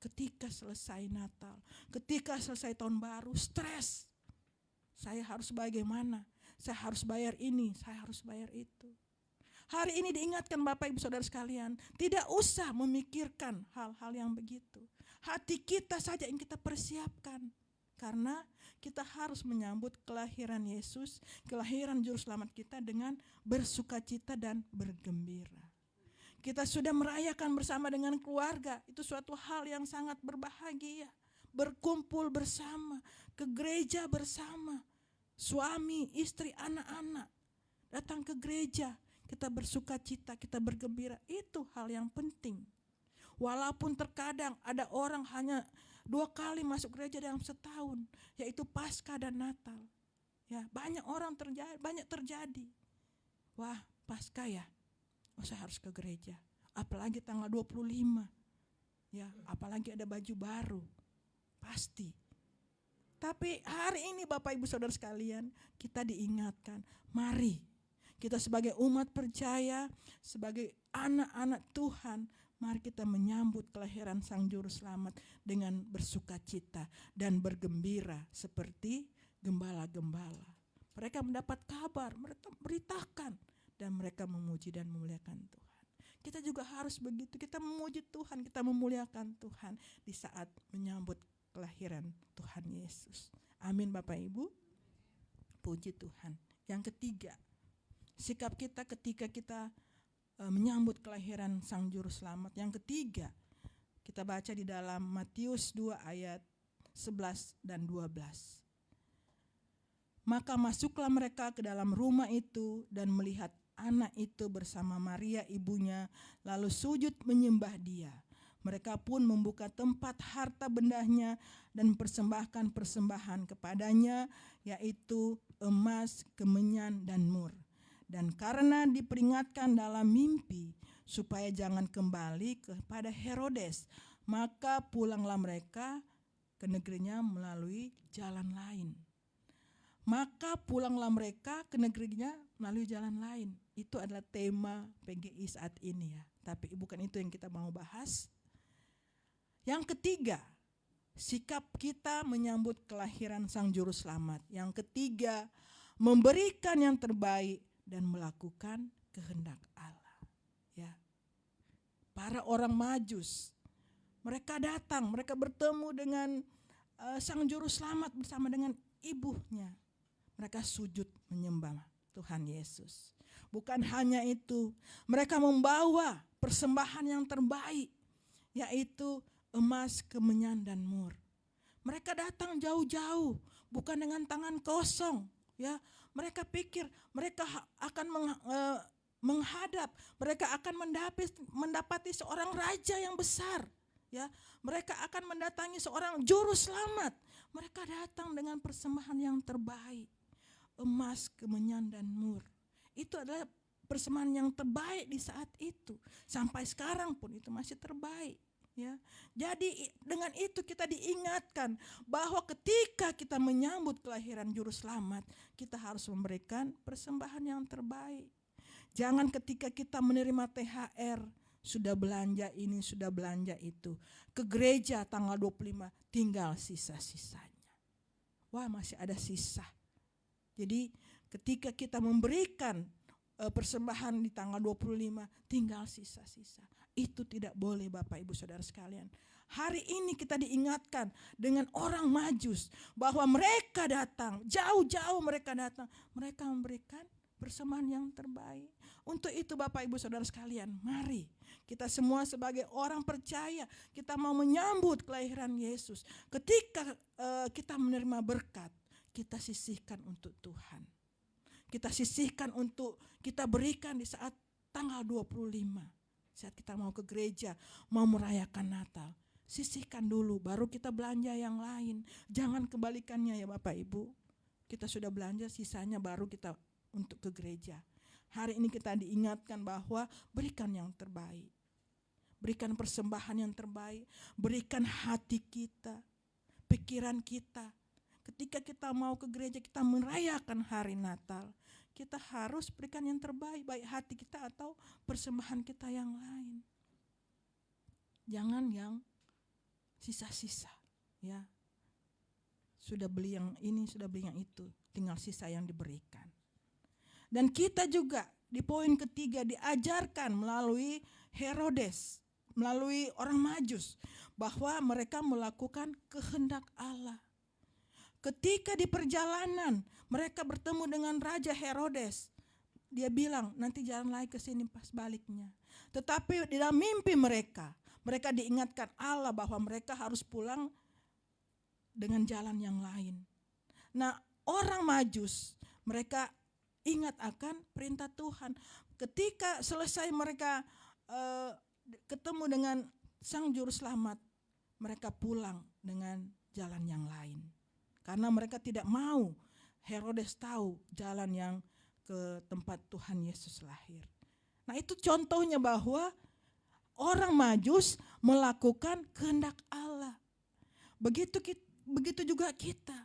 Ketika selesai Natal, ketika selesai tahun baru, stres. Saya harus bagaimana? Saya harus bayar ini, saya harus bayar itu. Hari ini diingatkan Bapak Ibu Saudara sekalian, tidak usah memikirkan hal-hal yang begitu hati kita saja yang kita persiapkan. Karena kita harus menyambut kelahiran Yesus, kelahiran Juru Selamat kita dengan bersuka cita dan bergembira. Kita sudah merayakan bersama dengan keluarga, itu suatu hal yang sangat berbahagia. Berkumpul bersama, ke gereja bersama, suami, istri, anak-anak. Datang ke gereja, kita bersuka cita, kita bergembira, itu hal yang penting. Walaupun terkadang ada orang hanya dua kali masuk gereja dalam setahun, yaitu Paskah dan Natal. Ya, banyak orang terjadi, banyak terjadi. Wah, Paskah ya. Oh, saya harus ke gereja. Apalagi tanggal 25. Ya, apalagi ada baju baru. Pasti. Tapi hari ini Bapak Ibu Saudara sekalian, kita diingatkan, mari kita sebagai umat percaya, sebagai anak-anak Tuhan, Mari kita menyambut kelahiran Sang Juru Selamat dengan bersuka cita dan bergembira seperti gembala-gembala. Mereka mendapat kabar, mereka beritakan dan mereka memuji dan memuliakan Tuhan. Kita juga harus begitu, kita memuji Tuhan, kita memuliakan Tuhan di saat menyambut kelahiran Tuhan Yesus. Amin Bapak Ibu. Puji Tuhan. Yang ketiga, sikap kita ketika kita uh, menyambut kelahiran Sang Juru Selamat. Yang ketiga, kita baca di dalam Matius 2 ayat 11 dan 12. Maka masuklah mereka ke dalam rumah itu dan melihat anak itu bersama Maria ibunya lalu sujud menyembah dia. Mereka pun membuka tempat harta bendahnya dan persembahkan persembahan kepadanya yaitu emas, kemenyan dan mur. Dan karena diperingatkan dalam mimpi supaya jangan kembali kepada Herodes, maka pulanglah mereka ke negerinya melalui jalan lain. Maka pulanglah mereka ke negerinya melalui jalan lain. Itu adalah tema PGI saat ini ya. Tapi bukan itu yang kita mau bahas. Yang ketiga, sikap kita menyambut kelahiran Sang Juru Selamat. Yang ketiga, memberikan yang terbaik dan melakukan kehendak Allah. Ya. Para orang Majus mereka datang, mereka bertemu dengan uh, sang juru selamat bersama dengan ibunya. Mereka sujud menyembah Tuhan Yesus. Bukan hanya itu, mereka membawa persembahan yang terbaik yaitu emas, kemenyan dan mur. Mereka datang jauh-jauh, bukan dengan tangan kosong, ya mereka pikir mereka akan meng, uh, menghadap, mereka akan mendapati, mendapati seorang raja yang besar. Ya, mereka akan mendatangi seorang juru selamat. Mereka datang dengan persembahan yang terbaik, emas, kemenyan dan mur. Itu adalah persembahan yang terbaik di saat itu. Sampai sekarang pun itu masih terbaik. Ya, jadi dengan itu kita diingatkan bahwa ketika kita menyambut kelahiran juru selamat, kita harus memberikan persembahan yang terbaik. Jangan ketika kita menerima THR, sudah belanja ini, sudah belanja itu. Ke gereja tanggal 25 tinggal sisa-sisanya. Wah, masih ada sisa. Jadi ketika kita memberikan uh, persembahan di tanggal 25 tinggal sisa-sisa. Itu tidak boleh Bapak Ibu Saudara sekalian. Hari ini kita diingatkan dengan orang majus bahwa mereka datang, jauh-jauh mereka datang, mereka memberikan persembahan yang terbaik. Untuk itu Bapak Ibu Saudara sekalian, mari kita semua sebagai orang percaya, kita mau menyambut kelahiran Yesus. Ketika uh, kita menerima berkat, kita sisihkan untuk Tuhan. Kita sisihkan untuk kita berikan di saat tanggal 25. Saat kita mau ke gereja, mau merayakan Natal. Sisihkan dulu, baru kita belanja yang lain. Jangan kebalikannya ya Bapak Ibu. Kita sudah belanja, sisanya baru kita untuk ke gereja. Hari ini kita diingatkan bahwa berikan yang terbaik. Berikan persembahan yang terbaik, berikan hati kita, pikiran kita. Ketika kita mau ke gereja, kita merayakan hari Natal. Kita harus berikan yang terbaik, baik hati kita atau persembahan kita yang lain. Jangan yang sisa-sisa, ya. Sudah beli yang ini, sudah beli yang itu, tinggal sisa yang diberikan. Dan kita juga di poin ketiga diajarkan melalui Herodes, melalui orang Majus, bahwa mereka melakukan kehendak Allah. Ketika di perjalanan mereka bertemu dengan Raja Herodes, dia bilang nanti jalan lagi ke sini pas baliknya. Tetapi di dalam mimpi mereka, mereka diingatkan Allah bahwa mereka harus pulang dengan jalan yang lain. Nah, orang Majus mereka ingat akan perintah Tuhan. Ketika selesai mereka uh, ketemu dengan Sang Juru Selamat, mereka pulang dengan jalan yang lain. Karena mereka tidak mau Herodes tahu jalan yang ke tempat Tuhan Yesus lahir. Nah itu contohnya bahwa orang majus melakukan kehendak Allah. Begitu begitu juga kita.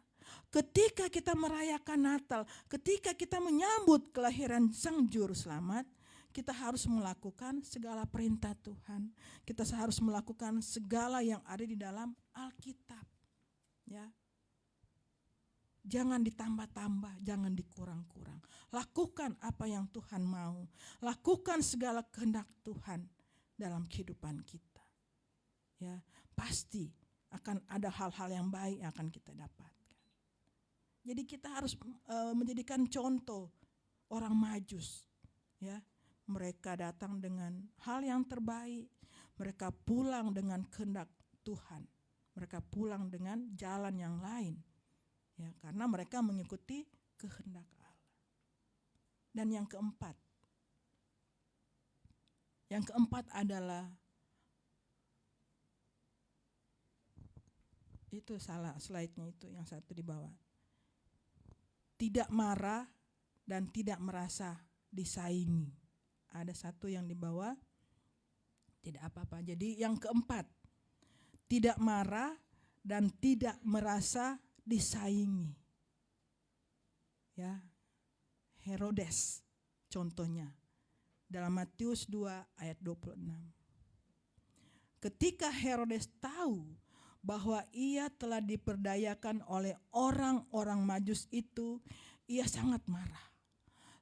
Ketika kita merayakan Natal, ketika kita menyambut kelahiran Sang Juru Selamat, kita harus melakukan segala perintah Tuhan. Kita harus melakukan segala yang ada di dalam Alkitab. Ya. Jangan ditambah-tambah, jangan dikurang-kurang. Lakukan apa yang Tuhan mau. Lakukan segala kehendak Tuhan dalam kehidupan kita. Ya, pasti akan ada hal-hal yang baik yang akan kita dapat. Jadi kita harus uh, menjadikan contoh orang majus. Ya, mereka datang dengan hal yang terbaik. Mereka pulang dengan kehendak Tuhan. Mereka pulang dengan jalan yang lain. Ya, karena mereka mengikuti kehendak Allah. Dan yang keempat, yang keempat adalah itu salah slide-nya itu yang satu di bawah tidak marah dan tidak merasa disaingi. Ada satu yang di bawah, tidak apa-apa. Jadi yang keempat, tidak marah dan tidak merasa disaingi. Ya, Herodes contohnya dalam Matius 2 ayat 26. Ketika Herodes tahu bahwa ia telah diperdayakan oleh orang-orang Majus itu, ia sangat marah.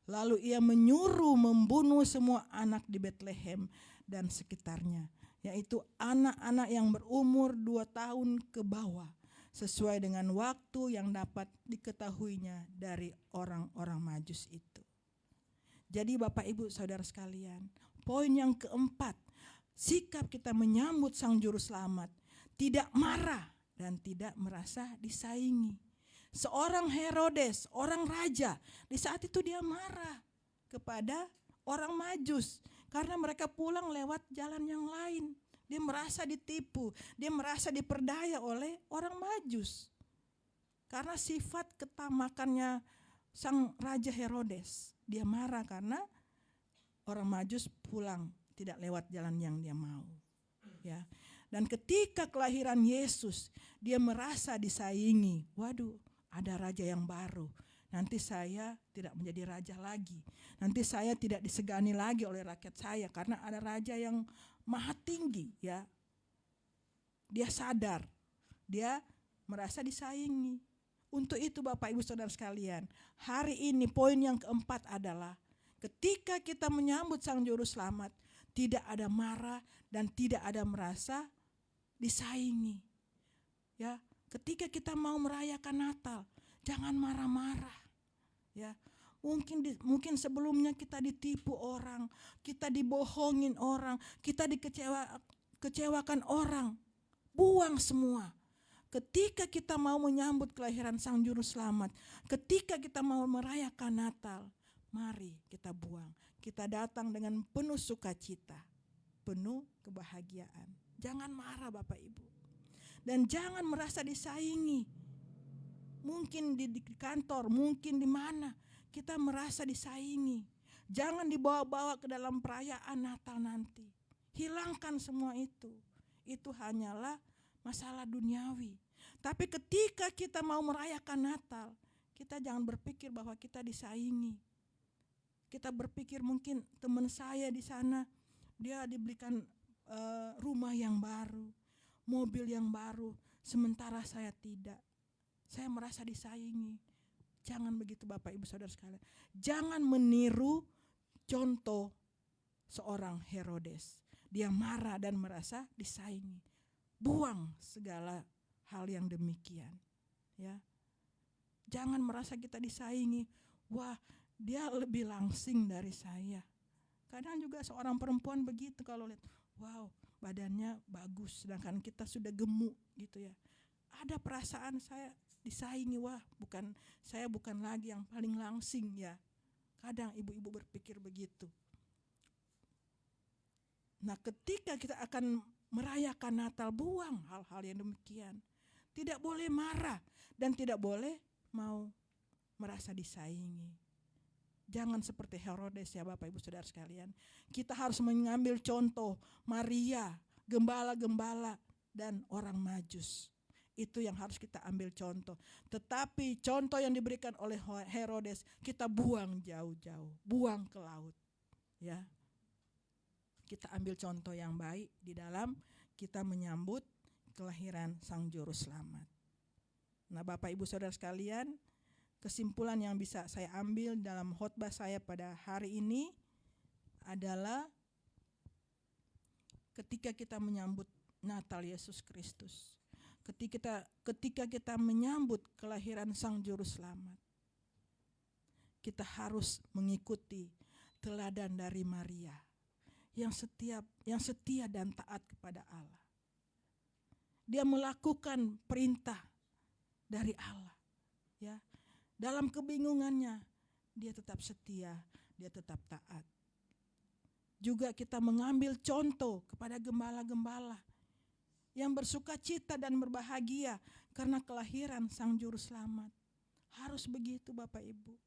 Lalu ia menyuruh membunuh semua anak di Bethlehem dan sekitarnya, yaitu anak-anak yang berumur dua tahun ke bawah, sesuai dengan waktu yang dapat diketahuinya dari orang-orang Majus itu. Jadi Bapak Ibu Saudara sekalian, poin yang keempat, sikap kita menyambut Sang Juru Selamat tidak marah dan tidak merasa disaingi. Seorang Herodes, orang raja, di saat itu dia marah kepada orang Majus karena mereka pulang lewat jalan yang lain. Dia merasa ditipu, dia merasa diperdaya oleh orang Majus. Karena sifat ketamakannya sang raja Herodes, dia marah karena orang Majus pulang tidak lewat jalan yang dia mau. Ya. Dan ketika kelahiran Yesus, dia merasa disaingi. Waduh, ada raja yang baru. Nanti saya tidak menjadi raja lagi. Nanti saya tidak disegani lagi oleh rakyat saya karena ada raja yang maha tinggi ya. Dia sadar, dia merasa disaingi. Untuk itu Bapak Ibu Saudara sekalian, hari ini poin yang keempat adalah ketika kita menyambut Sang Juru Selamat, tidak ada marah dan tidak ada merasa disaingi. Ya, ketika kita mau merayakan Natal, jangan marah-marah. Ya, mungkin di, mungkin sebelumnya kita ditipu orang, kita dibohongin orang, kita dikecewa kecewakan orang. Buang semua. Ketika kita mau menyambut kelahiran Sang Juru Selamat, ketika kita mau merayakan Natal, mari kita buang. Kita datang dengan penuh sukacita, penuh kebahagiaan. Jangan marah Bapak Ibu. Dan jangan merasa disaingi. Mungkin di, di kantor, mungkin di mana kita merasa disaingi. Jangan dibawa-bawa ke dalam perayaan Natal nanti. Hilangkan semua itu. Itu hanyalah masalah duniawi. Tapi ketika kita mau merayakan Natal, kita jangan berpikir bahwa kita disaingi. Kita berpikir mungkin teman saya di sana dia diberikan uh, rumah yang baru, mobil yang baru, sementara saya tidak. Saya merasa disaingi. Jangan begitu Bapak Ibu Saudara sekalian. Jangan meniru contoh seorang Herodes. Dia marah dan merasa disaingi. Buang segala hal yang demikian ya. Jangan merasa kita disaingi. Wah dia lebih langsing dari saya. Kadang juga seorang perempuan begitu kalau lihat wow badannya bagus sedangkan kita sudah gemuk gitu ya ada perasaan saya disaingi wah bukan saya bukan lagi yang paling langsing ya kadang ibu-ibu berpikir begitu nah ketika kita akan merayakan Natal, buang hal-hal yang demikian. Tidak boleh marah dan tidak boleh mau merasa disaingi. Jangan seperti Herodes ya Bapak Ibu Saudara sekalian. Kita harus mengambil contoh Maria, gembala-gembala dan orang majus. Itu yang harus kita ambil contoh. Tetapi contoh yang diberikan oleh Herodes kita buang jauh-jauh, buang ke laut. Ya, kita ambil contoh yang baik di dalam kita menyambut kelahiran Sang Juru Selamat. Nah, Bapak Ibu Saudara sekalian, kesimpulan yang bisa saya ambil dalam khotbah saya pada hari ini adalah ketika kita menyambut Natal Yesus Kristus. Ketika kita ketika kita menyambut kelahiran Sang Juru Selamat. Kita harus mengikuti teladan dari Maria yang setiap yang setia dan taat kepada Allah. Dia melakukan perintah dari Allah. Ya. Dalam kebingungannya dia tetap setia, dia tetap taat. Juga kita mengambil contoh kepada gembala-gembala yang bersuka cita dan berbahagia karena kelahiran Sang Juru Selamat. Harus begitu Bapak Ibu.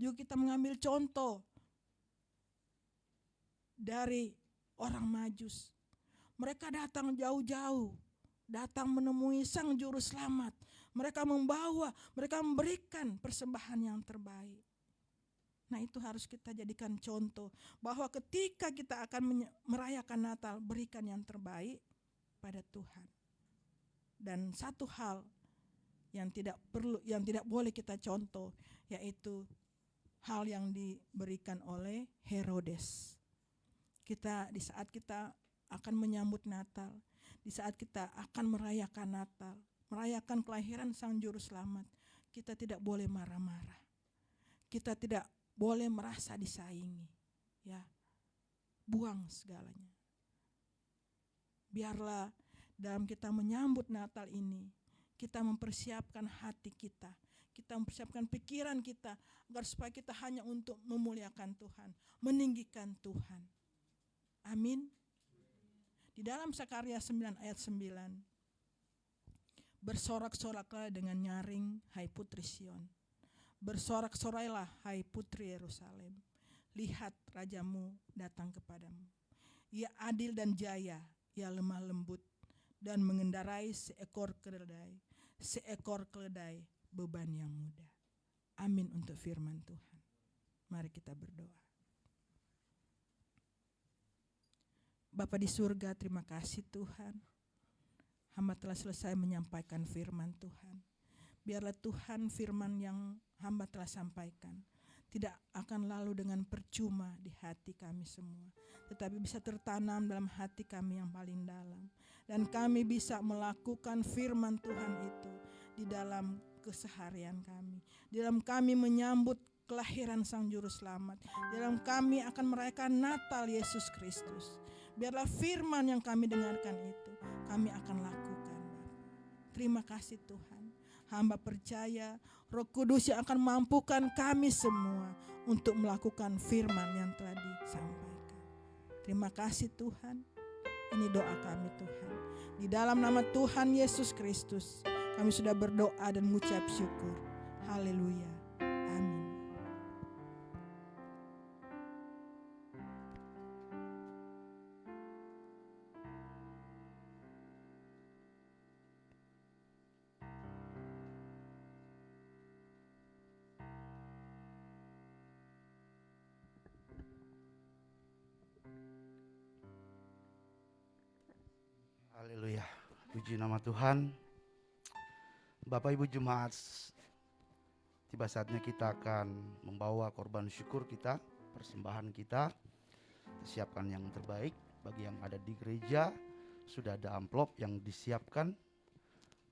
Juga kita mengambil contoh dari orang Majus. Mereka datang jauh-jauh, datang menemui Sang Juru Selamat. Mereka membawa, mereka memberikan persembahan yang terbaik. Nah, itu harus kita jadikan contoh bahwa ketika kita akan merayakan Natal, berikan yang terbaik pada Tuhan. Dan satu hal yang tidak perlu yang tidak boleh kita contoh yaitu hal yang diberikan oleh Herodes kita di saat kita akan menyambut Natal, di saat kita akan merayakan Natal, merayakan kelahiran Sang Juru Selamat, kita tidak boleh marah-marah. Kita tidak boleh merasa disaingi, ya. Buang segalanya. Biarlah dalam kita menyambut Natal ini, kita mempersiapkan hati kita, Kita mempersiapkan pikiran kita agar supaya kita hanya untuk memuliakan Tuhan, meninggikan Tuhan. Amin. Di dalam Sakarya 9 ayat 9. Bersorak-soraklah dengan nyaring, hai putri Sion. Bersorak-sorailah, hai putri Yerusalem. Lihat rajamu datang kepadamu. Ia adil dan jaya, ia lemah lembut dan mengendarai seekor keledai, seekor keledai beban yang mudah. Amin untuk firman Tuhan. Mari kita berdoa. Bapa di surga, terima kasih Tuhan hamba telah selesai menyampaikan firman Tuhan. Biarlah Tuhan firman yang hamba telah sampaikan tidak akan lalu dengan percuma di hati kami semua, tetapi bisa tertanam dalam hati kami yang paling dalam, dan kami bisa melakukan firman Tuhan itu di dalam keseharian kami, di dalam kami menyambut kelahiran Sang Juru Selamat, di dalam kami akan merayakan Natal Yesus Kristus. Biarlah firman yang kami dengarkan itu kami akan lakukan. Terima kasih Tuhan. Hamba percaya Roh Kudus yang akan mampukan kami semua untuk melakukan firman yang telah disampaikan. Terima kasih Tuhan. Ini doa kami Tuhan. Di dalam nama Tuhan Yesus Kristus, kami sudah berdoa dan mengucap syukur. Haleluya. Tuhan. Bapak Ibu Jemaat, tiba saatnya kita akan membawa korban syukur kita, persembahan kita. Siapkan yang terbaik bagi yang ada di gereja. Sudah ada amplop yang disiapkan.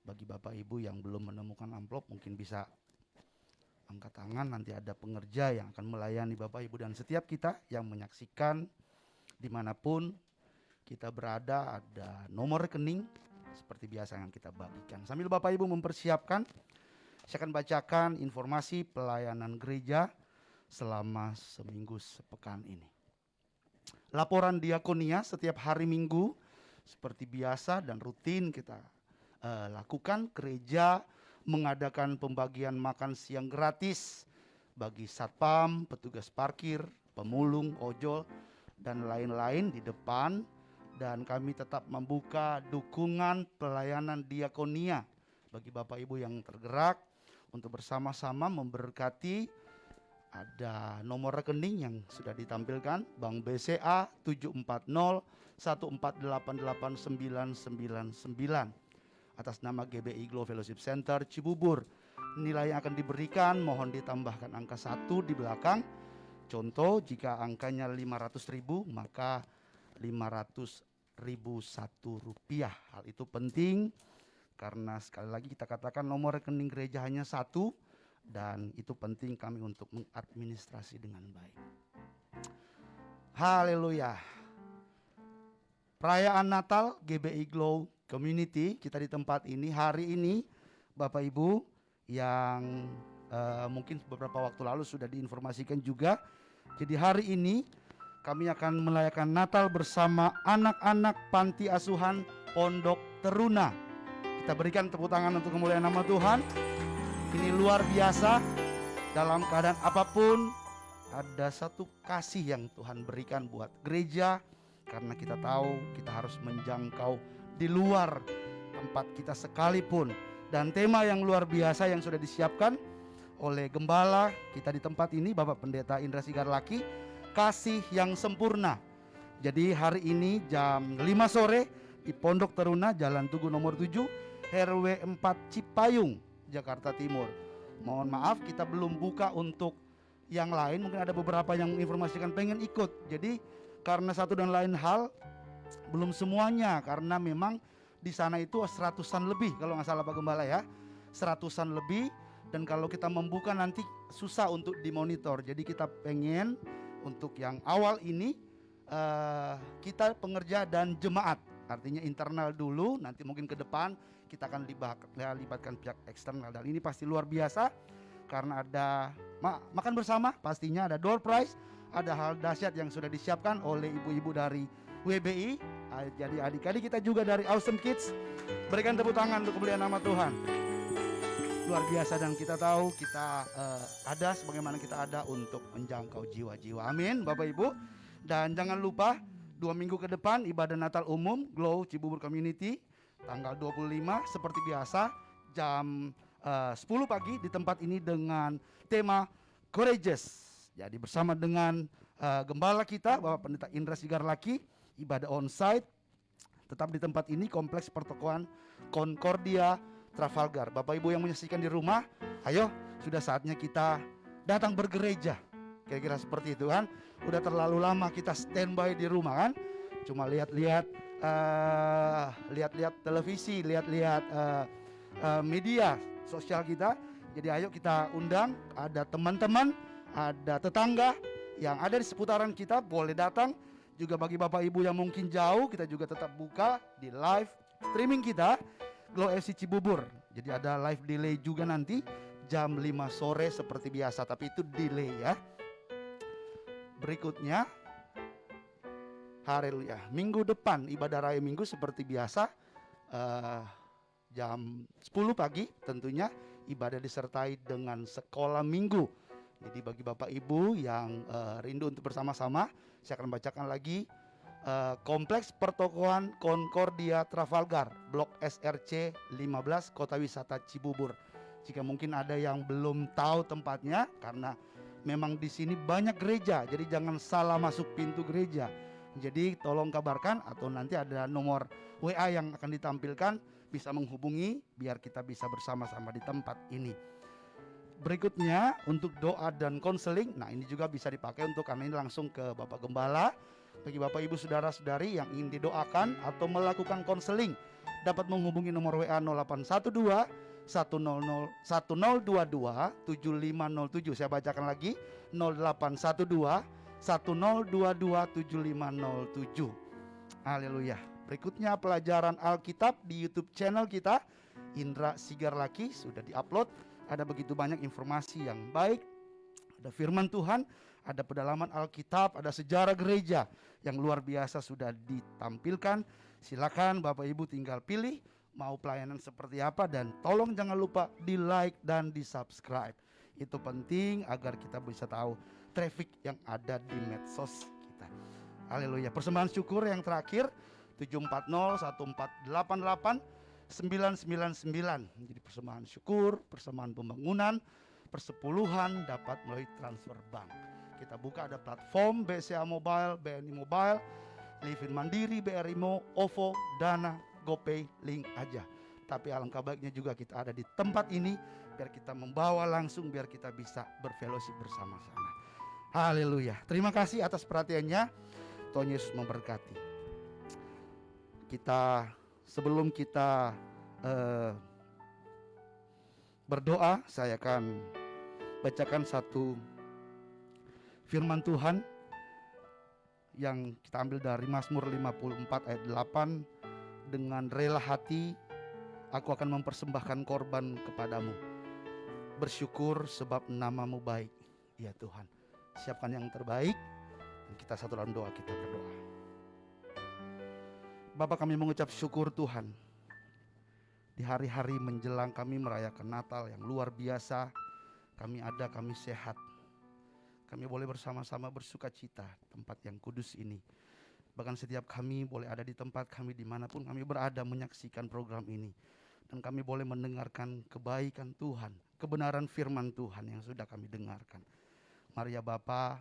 Bagi Bapak Ibu yang belum menemukan amplop mungkin bisa angkat tangan nanti ada pengerja yang akan melayani Bapak Ibu dan setiap kita yang menyaksikan di mana pun kita berada ada nomor rekening seperti biasa yang kita bagikan. Sambil Bapak Ibu mempersiapkan, saya akan bacakan informasi pelayanan gereja selama seminggu sepekan ini. Laporan diakonia setiap hari Minggu seperti biasa dan rutin kita uh, lakukan. Gereja mengadakan pembagian makan siang gratis bagi satpam, petugas parkir, pemulung, ojol, dan lain-lain di depan dan kami tetap membuka dukungan pelayanan diakonia bagi Bapak Ibu yang tergerak untuk bersama-sama memberkati ada nomor rekening yang sudah ditampilkan Bank BCA 740 1488999 atas nama GBI Glow Fellowship Center Cibubur. Nilai yang akan diberikan mohon ditambahkan angka satu di belakang. Contoh jika angkanya 500 ribu maka 500 ribu satu rupiah. Hal itu penting karena sekali lagi kita katakan nomor rekening gereja hanya satu dan itu penting kami untuk mengadministrasi dengan baik. Haleluya. Perayaan Natal GBI Glow Community kita di tempat ini hari ini Bapak Ibu yang uh, mungkin beberapa waktu lalu sudah diinformasikan juga. Jadi hari ini kami akan melayakan Natal bersama anak-anak panti asuhan Pondok Teruna. Kita berikan tepuk tangan untuk kemuliaan nama Tuhan. Ini luar biasa. Dalam keadaan apa pun ada satu kasih yang Tuhan berikan buat gereja karena kita tahu kita harus menjangkau di luar tempat kita sekalipun dan tema yang luar biasa yang sudah disiapkan oleh gembala kita di tempat ini Bapak Pendeta Indra Sigarlaki kasih yang sempurna. Jadi hari ini jam 5 sore di Pondok Teruna Jalan Tugu nomor 7 RW 4 Cipayung Jakarta Timur. Mohon maaf kita belum buka untuk yang lain mungkin ada beberapa yang menginformasikan pengen ikut. Jadi karena satu dan lain hal belum semuanya karena memang di sana itu seratusan lebih kalau nggak salah Pak Gembala ya seratusan lebih dan kalau kita membuka nanti susah untuk dimonitor jadi kita pengen untuk yang awal ini uh, kita pengerja dan jemaat. Artinya internal dulu nanti mungkin ke depan kita akan libat, libatkan pihak eksternal. Dan ini pasti luar biasa karena ada ma makan bersama pastinya ada door prize ada hal dahsyat yang sudah disiapkan oleh ibu-ibu dari WBI Ah, jadi adik-adik kita juga dari Awesome Kids berikan tepuk tangan untuk kemuliaan nama Tuhan luar biasa dan kita tahu kita eh, ada sebagaimana kita ada untuk menjangkau jiwa-jiwa amin Bapak Ibu dan jangan lupa dua minggu ke depan ibadah Natal umum Glow Cibubur Community tanggal 25 seperti biasa jam eh, 10 pagi di tempat ini dengan tema Courageous. Jadi bersama dengan eh, gembala kita Bapak Pendeta Indra Sigarlaki ibadah onsite tetap di tempat ini kompleks pertokoan Concordia Trafalgar. Bapak Ibu yang menyaksikan di rumah, ayo sudah saatnya kita datang bergereja. Kira-kira seperti itu kan. Udah terlalu lama kita standby di rumah kan. Cuma lihat-lihat eh, lihat-lihat televisi, lihat-lihat eh, eh, media sosial kita. Jadi ayo kita undang ada teman-teman, ada tetangga yang ada di seputaran kita boleh datang. Juga bagi Bapak Ibu yang mungkin jauh, kita juga tetap buka di live streaming kita Glow FC Cibubur. Jadi ada live delay juga nanti jam 5 sore seperti biasa, tapi itu delay ya. Berikutnya Haleluya. Minggu depan ibadah raya minggu seperti biasa eh, jam 10 pagi tentunya ibadah disertai dengan sekolah minggu. Jadi bagi Bapak Ibu yang eh, rindu untuk bersama-sama, saya akan bacakan lagi eh, Kompleks Pertokohan Concordia Trafalgar, Blok SRC 15, Kota Wisata Cibubur. Jika mungkin ada yang belum tahu tempatnya karena memang di sini banyak gereja, jadi jangan salah masuk pintu gereja. Jadi tolong kabarkan atau nanti ada nomor WA yang akan ditampilkan bisa menghubungi biar kita bisa bersama-sama di tempat ini. Berikutnya untuk doa dan konseling, nah ini juga bisa dipakai untuk kami langsung ke Bapak Gembala. Bagi Bapak Ibu Saudara-saudari yang ingin didoakan atau melakukan konseling dapat menghubungi nomor WA 0812 100 1022 7507. Saya bacakan lagi 0812 10227507. Haleluya. Berikutnya pelajaran Alkitab di YouTube channel kita Indra Sigarlaki sudah diupload. Ada begitu banyak informasi yang baik. Ada firman Tuhan, ada pedalaman Alkitab, ada sejarah gereja yang luar biasa sudah ditampilkan. Silakan Bapak Ibu tinggal pilih mau pelayanan seperti apa dan tolong jangan lupa di like dan di subscribe. Itu penting agar kita bisa tahu traffic yang ada di medsos kita. Haleluya. Persembahan syukur yang terakhir 740 1488 999. Jadi persembahan syukur, persembahan pembangunan, persepuluhan dapat melalui transfer bank. Kita buka ada platform BCA Mobile, BNI Mobile, Livin Mandiri, BRI Mo, OVO, Dana, GoPay, link aja. Tapi alangkah baiknya juga kita ada di tempat ini biar kita membawa langsung biar kita bisa berfellowship bersama-sama. Haleluya. Terima kasih atas perhatiannya. Tuhan Yesus memberkati. Kita sebelum kita eh, berdoa, saya akan bacakan satu firman Tuhan yang kita ambil dari Mazmur 54 ayat 8 dengan rela hati aku akan mempersembahkan korban kepadamu. Bersyukur sebab namamu baik ya Tuhan. Siapkan yang terbaik dan kita satu dalam doa kita berdoa. Bapak kami mengucap syukur Tuhan. Di hari-hari menjelang kami merayakan Natal yang luar biasa kami ada kami sehat kami boleh bersama-sama bersuka cita tempat yang kudus ini bahkan setiap kami boleh ada di tempat kami di mana pun kami berada menyaksikan program ini dan kami boleh mendengarkan kebaikan Tuhan kebenaran firman Tuhan yang sudah kami dengarkan Mari ya Bapa,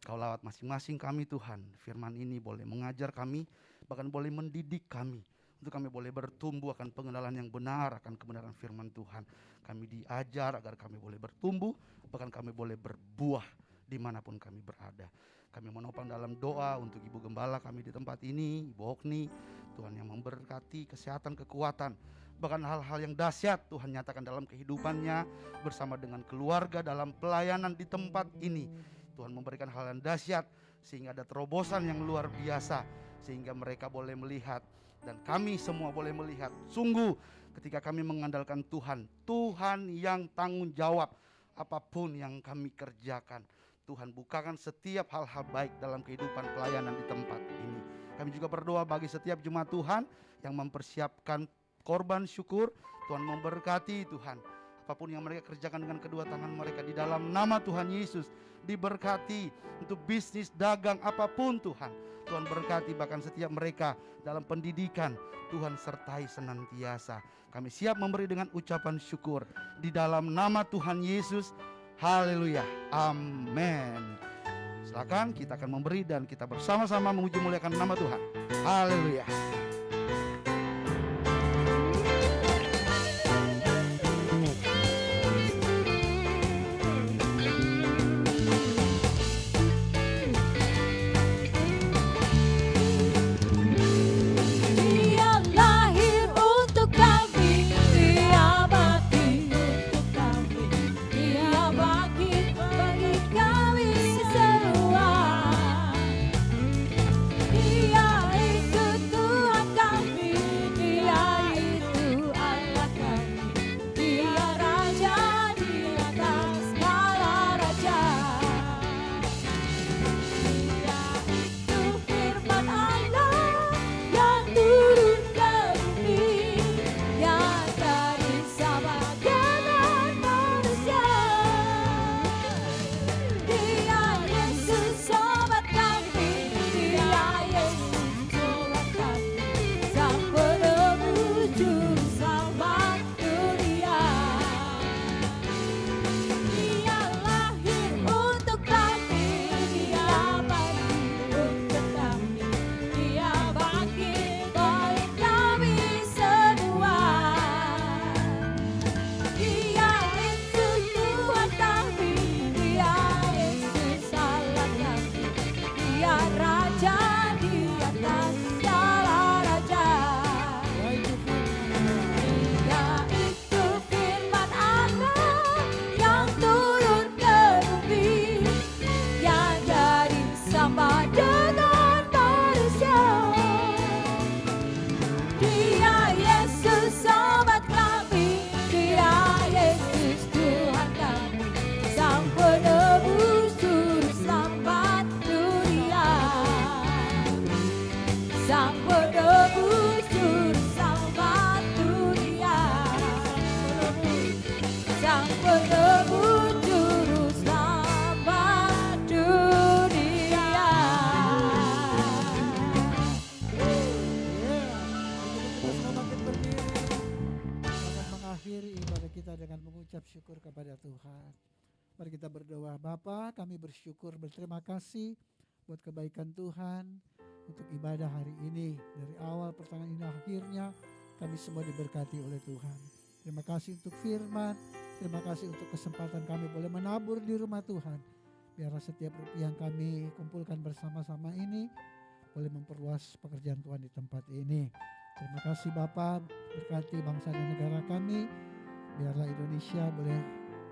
Kau lawat masing-masing kami Tuhan. Firman ini boleh mengajar kami, bahkan boleh mendidik kami. Untuk kami boleh bertumbuh akan pengenalan yang benar akan kebenaran firman Tuhan. Kami diajar agar kami boleh bertumbuh, bahkan kami boleh berbuah di mana pun kami berada. Kami menopang dalam doa untuk Ibu Gembala kami di tempat ini, Ibu Hokni, Tuhan yang memberkati kesehatan, kekuatan, bahkan hal-hal yang dahsyat Tuhan nyatakan dalam kehidupannya bersama dengan keluarga dalam pelayanan di tempat ini. Tuhan memberikan hal yang dahsyat sehingga ada terobosan yang luar biasa sehingga mereka boleh melihat dan kami semua boleh melihat sungguh ketika kami mengandalkan Tuhan, Tuhan yang tanggung jawab apa pun yang kami kerjakan. Tuhan bukakan setiap hal-hal baik dalam kehidupan pelayanan di tempat ini. Kami juga berdoa bagi setiap jemaat Tuhan yang mempersiapkan korban syukur. Tuhan memberkati Tuhan. Apa pun yang mereka kerjakan dengan kedua tangan mereka di dalam nama Tuhan Yesus. Diberkati untuk bisnis, dagang, apa pun Tuhan. Tuhan berkati bahkan setiap mereka dalam pendidikan. Tuhan sertai senantiasa. Kami siap memberi dengan ucapan syukur. Di dalam nama Tuhan Yesus. Haleluya. Amin. Silakan kita akan memberi dan kita bersama-sama memuji muliakan nama Tuhan. Haleluya. Berterima kasih buat kebaikan Tuhan untuk ibadah hari ini. Dari awal pertengahan ini akhirnya kami semua diberkati oleh Tuhan. Terima kasih untuk firman. Terima kasih untuk kesempatan kami boleh menabur di rumah Tuhan. Biarlah setiap rupiah yang kami kumpulkan bersama-sama ini boleh memperluas pekerjaan Tuhan di tempat ini. Terima kasih Bapak, berkati bangsa dan negara kami. Biarlah Indonesia boleh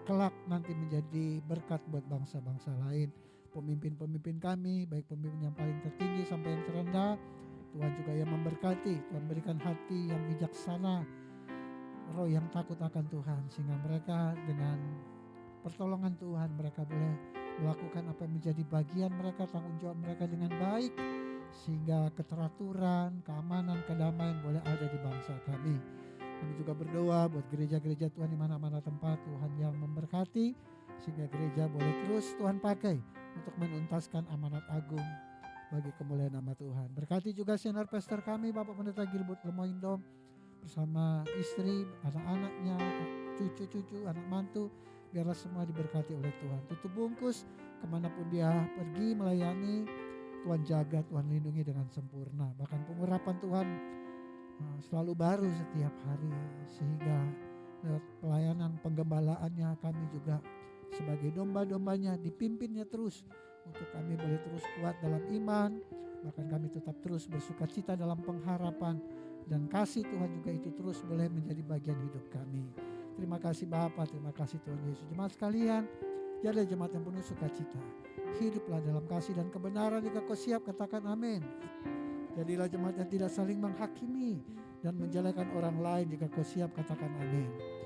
kelak nanti menjadi berkat buat bangsa-bangsa lain. Pemimpin-pemimpin kami, baik pemimpin yang paling tertinggi sampai yang terendah, Tuhan juga yang memberkati, Tuhan berikan hati yang bijaksana, roh yang takut akan Tuhan, sehingga mereka dengan pertolongan Tuhan mereka boleh melakukan apa yang menjadi bagian mereka, tanggung jawab mereka dengan baik, sehingga keteraturan, keamanan, kedamaian boleh ada di bangsa kami. Kami juga berdoa buat gereja-gereja Tuhan di mana-mana tempat Tuhan yang memberkati sehingga gereja boleh terus Tuhan pakai untuk menuntaskan amanat agung bagi kemuliaan nama Tuhan. Berkati juga senior pastor kami Bapak Pendeta Gilbert Lemoindo bersama istri, anak-anaknya, cucu-cucu, anak mantu biarlah semua diberkati oleh Tuhan. Tutup bungkus ke mana pun dia pergi melayani Tuhan jaga, Tuhan lindungi dengan sempurna. Bahkan pengurapan Tuhan uh, selalu baru setiap hari sehingga pelayanan penggembalaannya kami juga sebagai domba-dombanya dipimpinnya terus untuk kami boleh terus kuat dalam iman bahkan kami tetap terus bersuka cita dalam pengharapan dan kasih Tuhan juga itu terus boleh menjadi bagian hidup kami. Terima kasih Bapak, terima kasih Tuhan Yesus. Jemaat sekalian, jadi jemaat yang penuh sukacita. Hiduplah dalam kasih dan kebenaran jika kau siap katakan amin. Jadilah jemaat yang tidak saling menghakimi dan menjelekan orang lain jika kau siap katakan amin.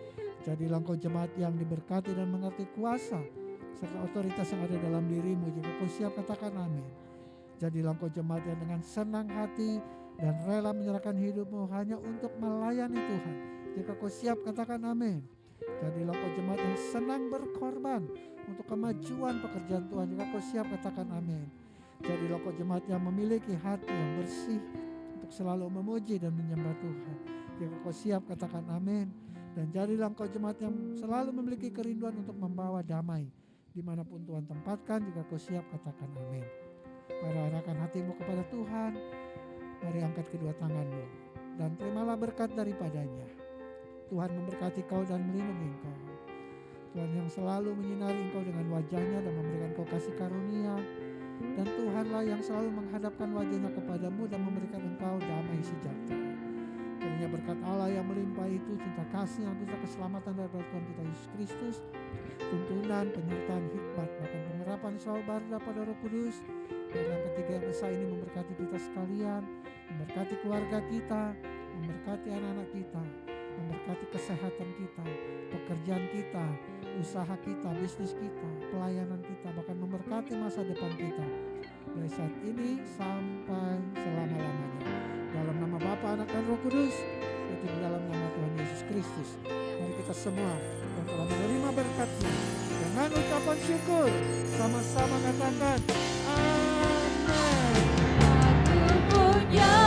Jadilah engkau jemaat yang diberkati dan mengerti kuasa serta otoritas yang ada dalam dirimu jika kau siap katakan amin. Jadilah engkau jemaat yang dengan senang hati dan rela menyerahkan hidupmu hanya untuk melayani Tuhan. Jika kau siap katakan amin. Jadilah kau jemaat yang senang berkorban untuk kemajuan pekerjaan Tuhan. Jika kau siap katakan amin. Jadilah kau jemaat yang memiliki hati yang bersih untuk selalu memuji dan menyembah Tuhan. Jika kau siap katakan amin. Dan jadilah kau jemaat yang selalu memiliki kerinduan untuk membawa damai di mana pun Tuhan tempatkan. Jika kau siap katakan amin. Mari arahkan hatimu kepada Tuhan. Mari angkat kedua tanganmu dan terimalah berkat daripadanya. Tuhan memberkati kau dan melindungi engkau. Tuhan yang selalu menyinari engkau dengan wajahnya dan memberikan kau kasih karunia. Dan Tuhanlah yang selalu menghadapkan wajahnya kepadamu dan memberikan engkau damai sejahtera. Kiranya berkat Allah yang melimpah itu, cinta kasih, yang kita keselamatan dari Tuhan kita Yesus Kristus, tuntunan, penyertaan, hikmat, bahkan pengerapan selalu baru pada roh kudus, yang ketiga yang besar ini memberkati kita sekalian, memberkati keluarga kita, memberkati anak-anak kita, memberkati kesehatan kita, pekerjaan kita, usaha kita, bisnis kita, pelayanan kita, bahkan memberkati masa depan kita. Dari saat ini sampai selama-lamanya. Dalam nama Bapa, Anak, dan Roh Kudus, itu di dalam nama Tuhan Yesus Kristus. Mari kita semua yang telah menerima berkatnya dengan ucapan syukur sama-sama katakan Amin. Aku punya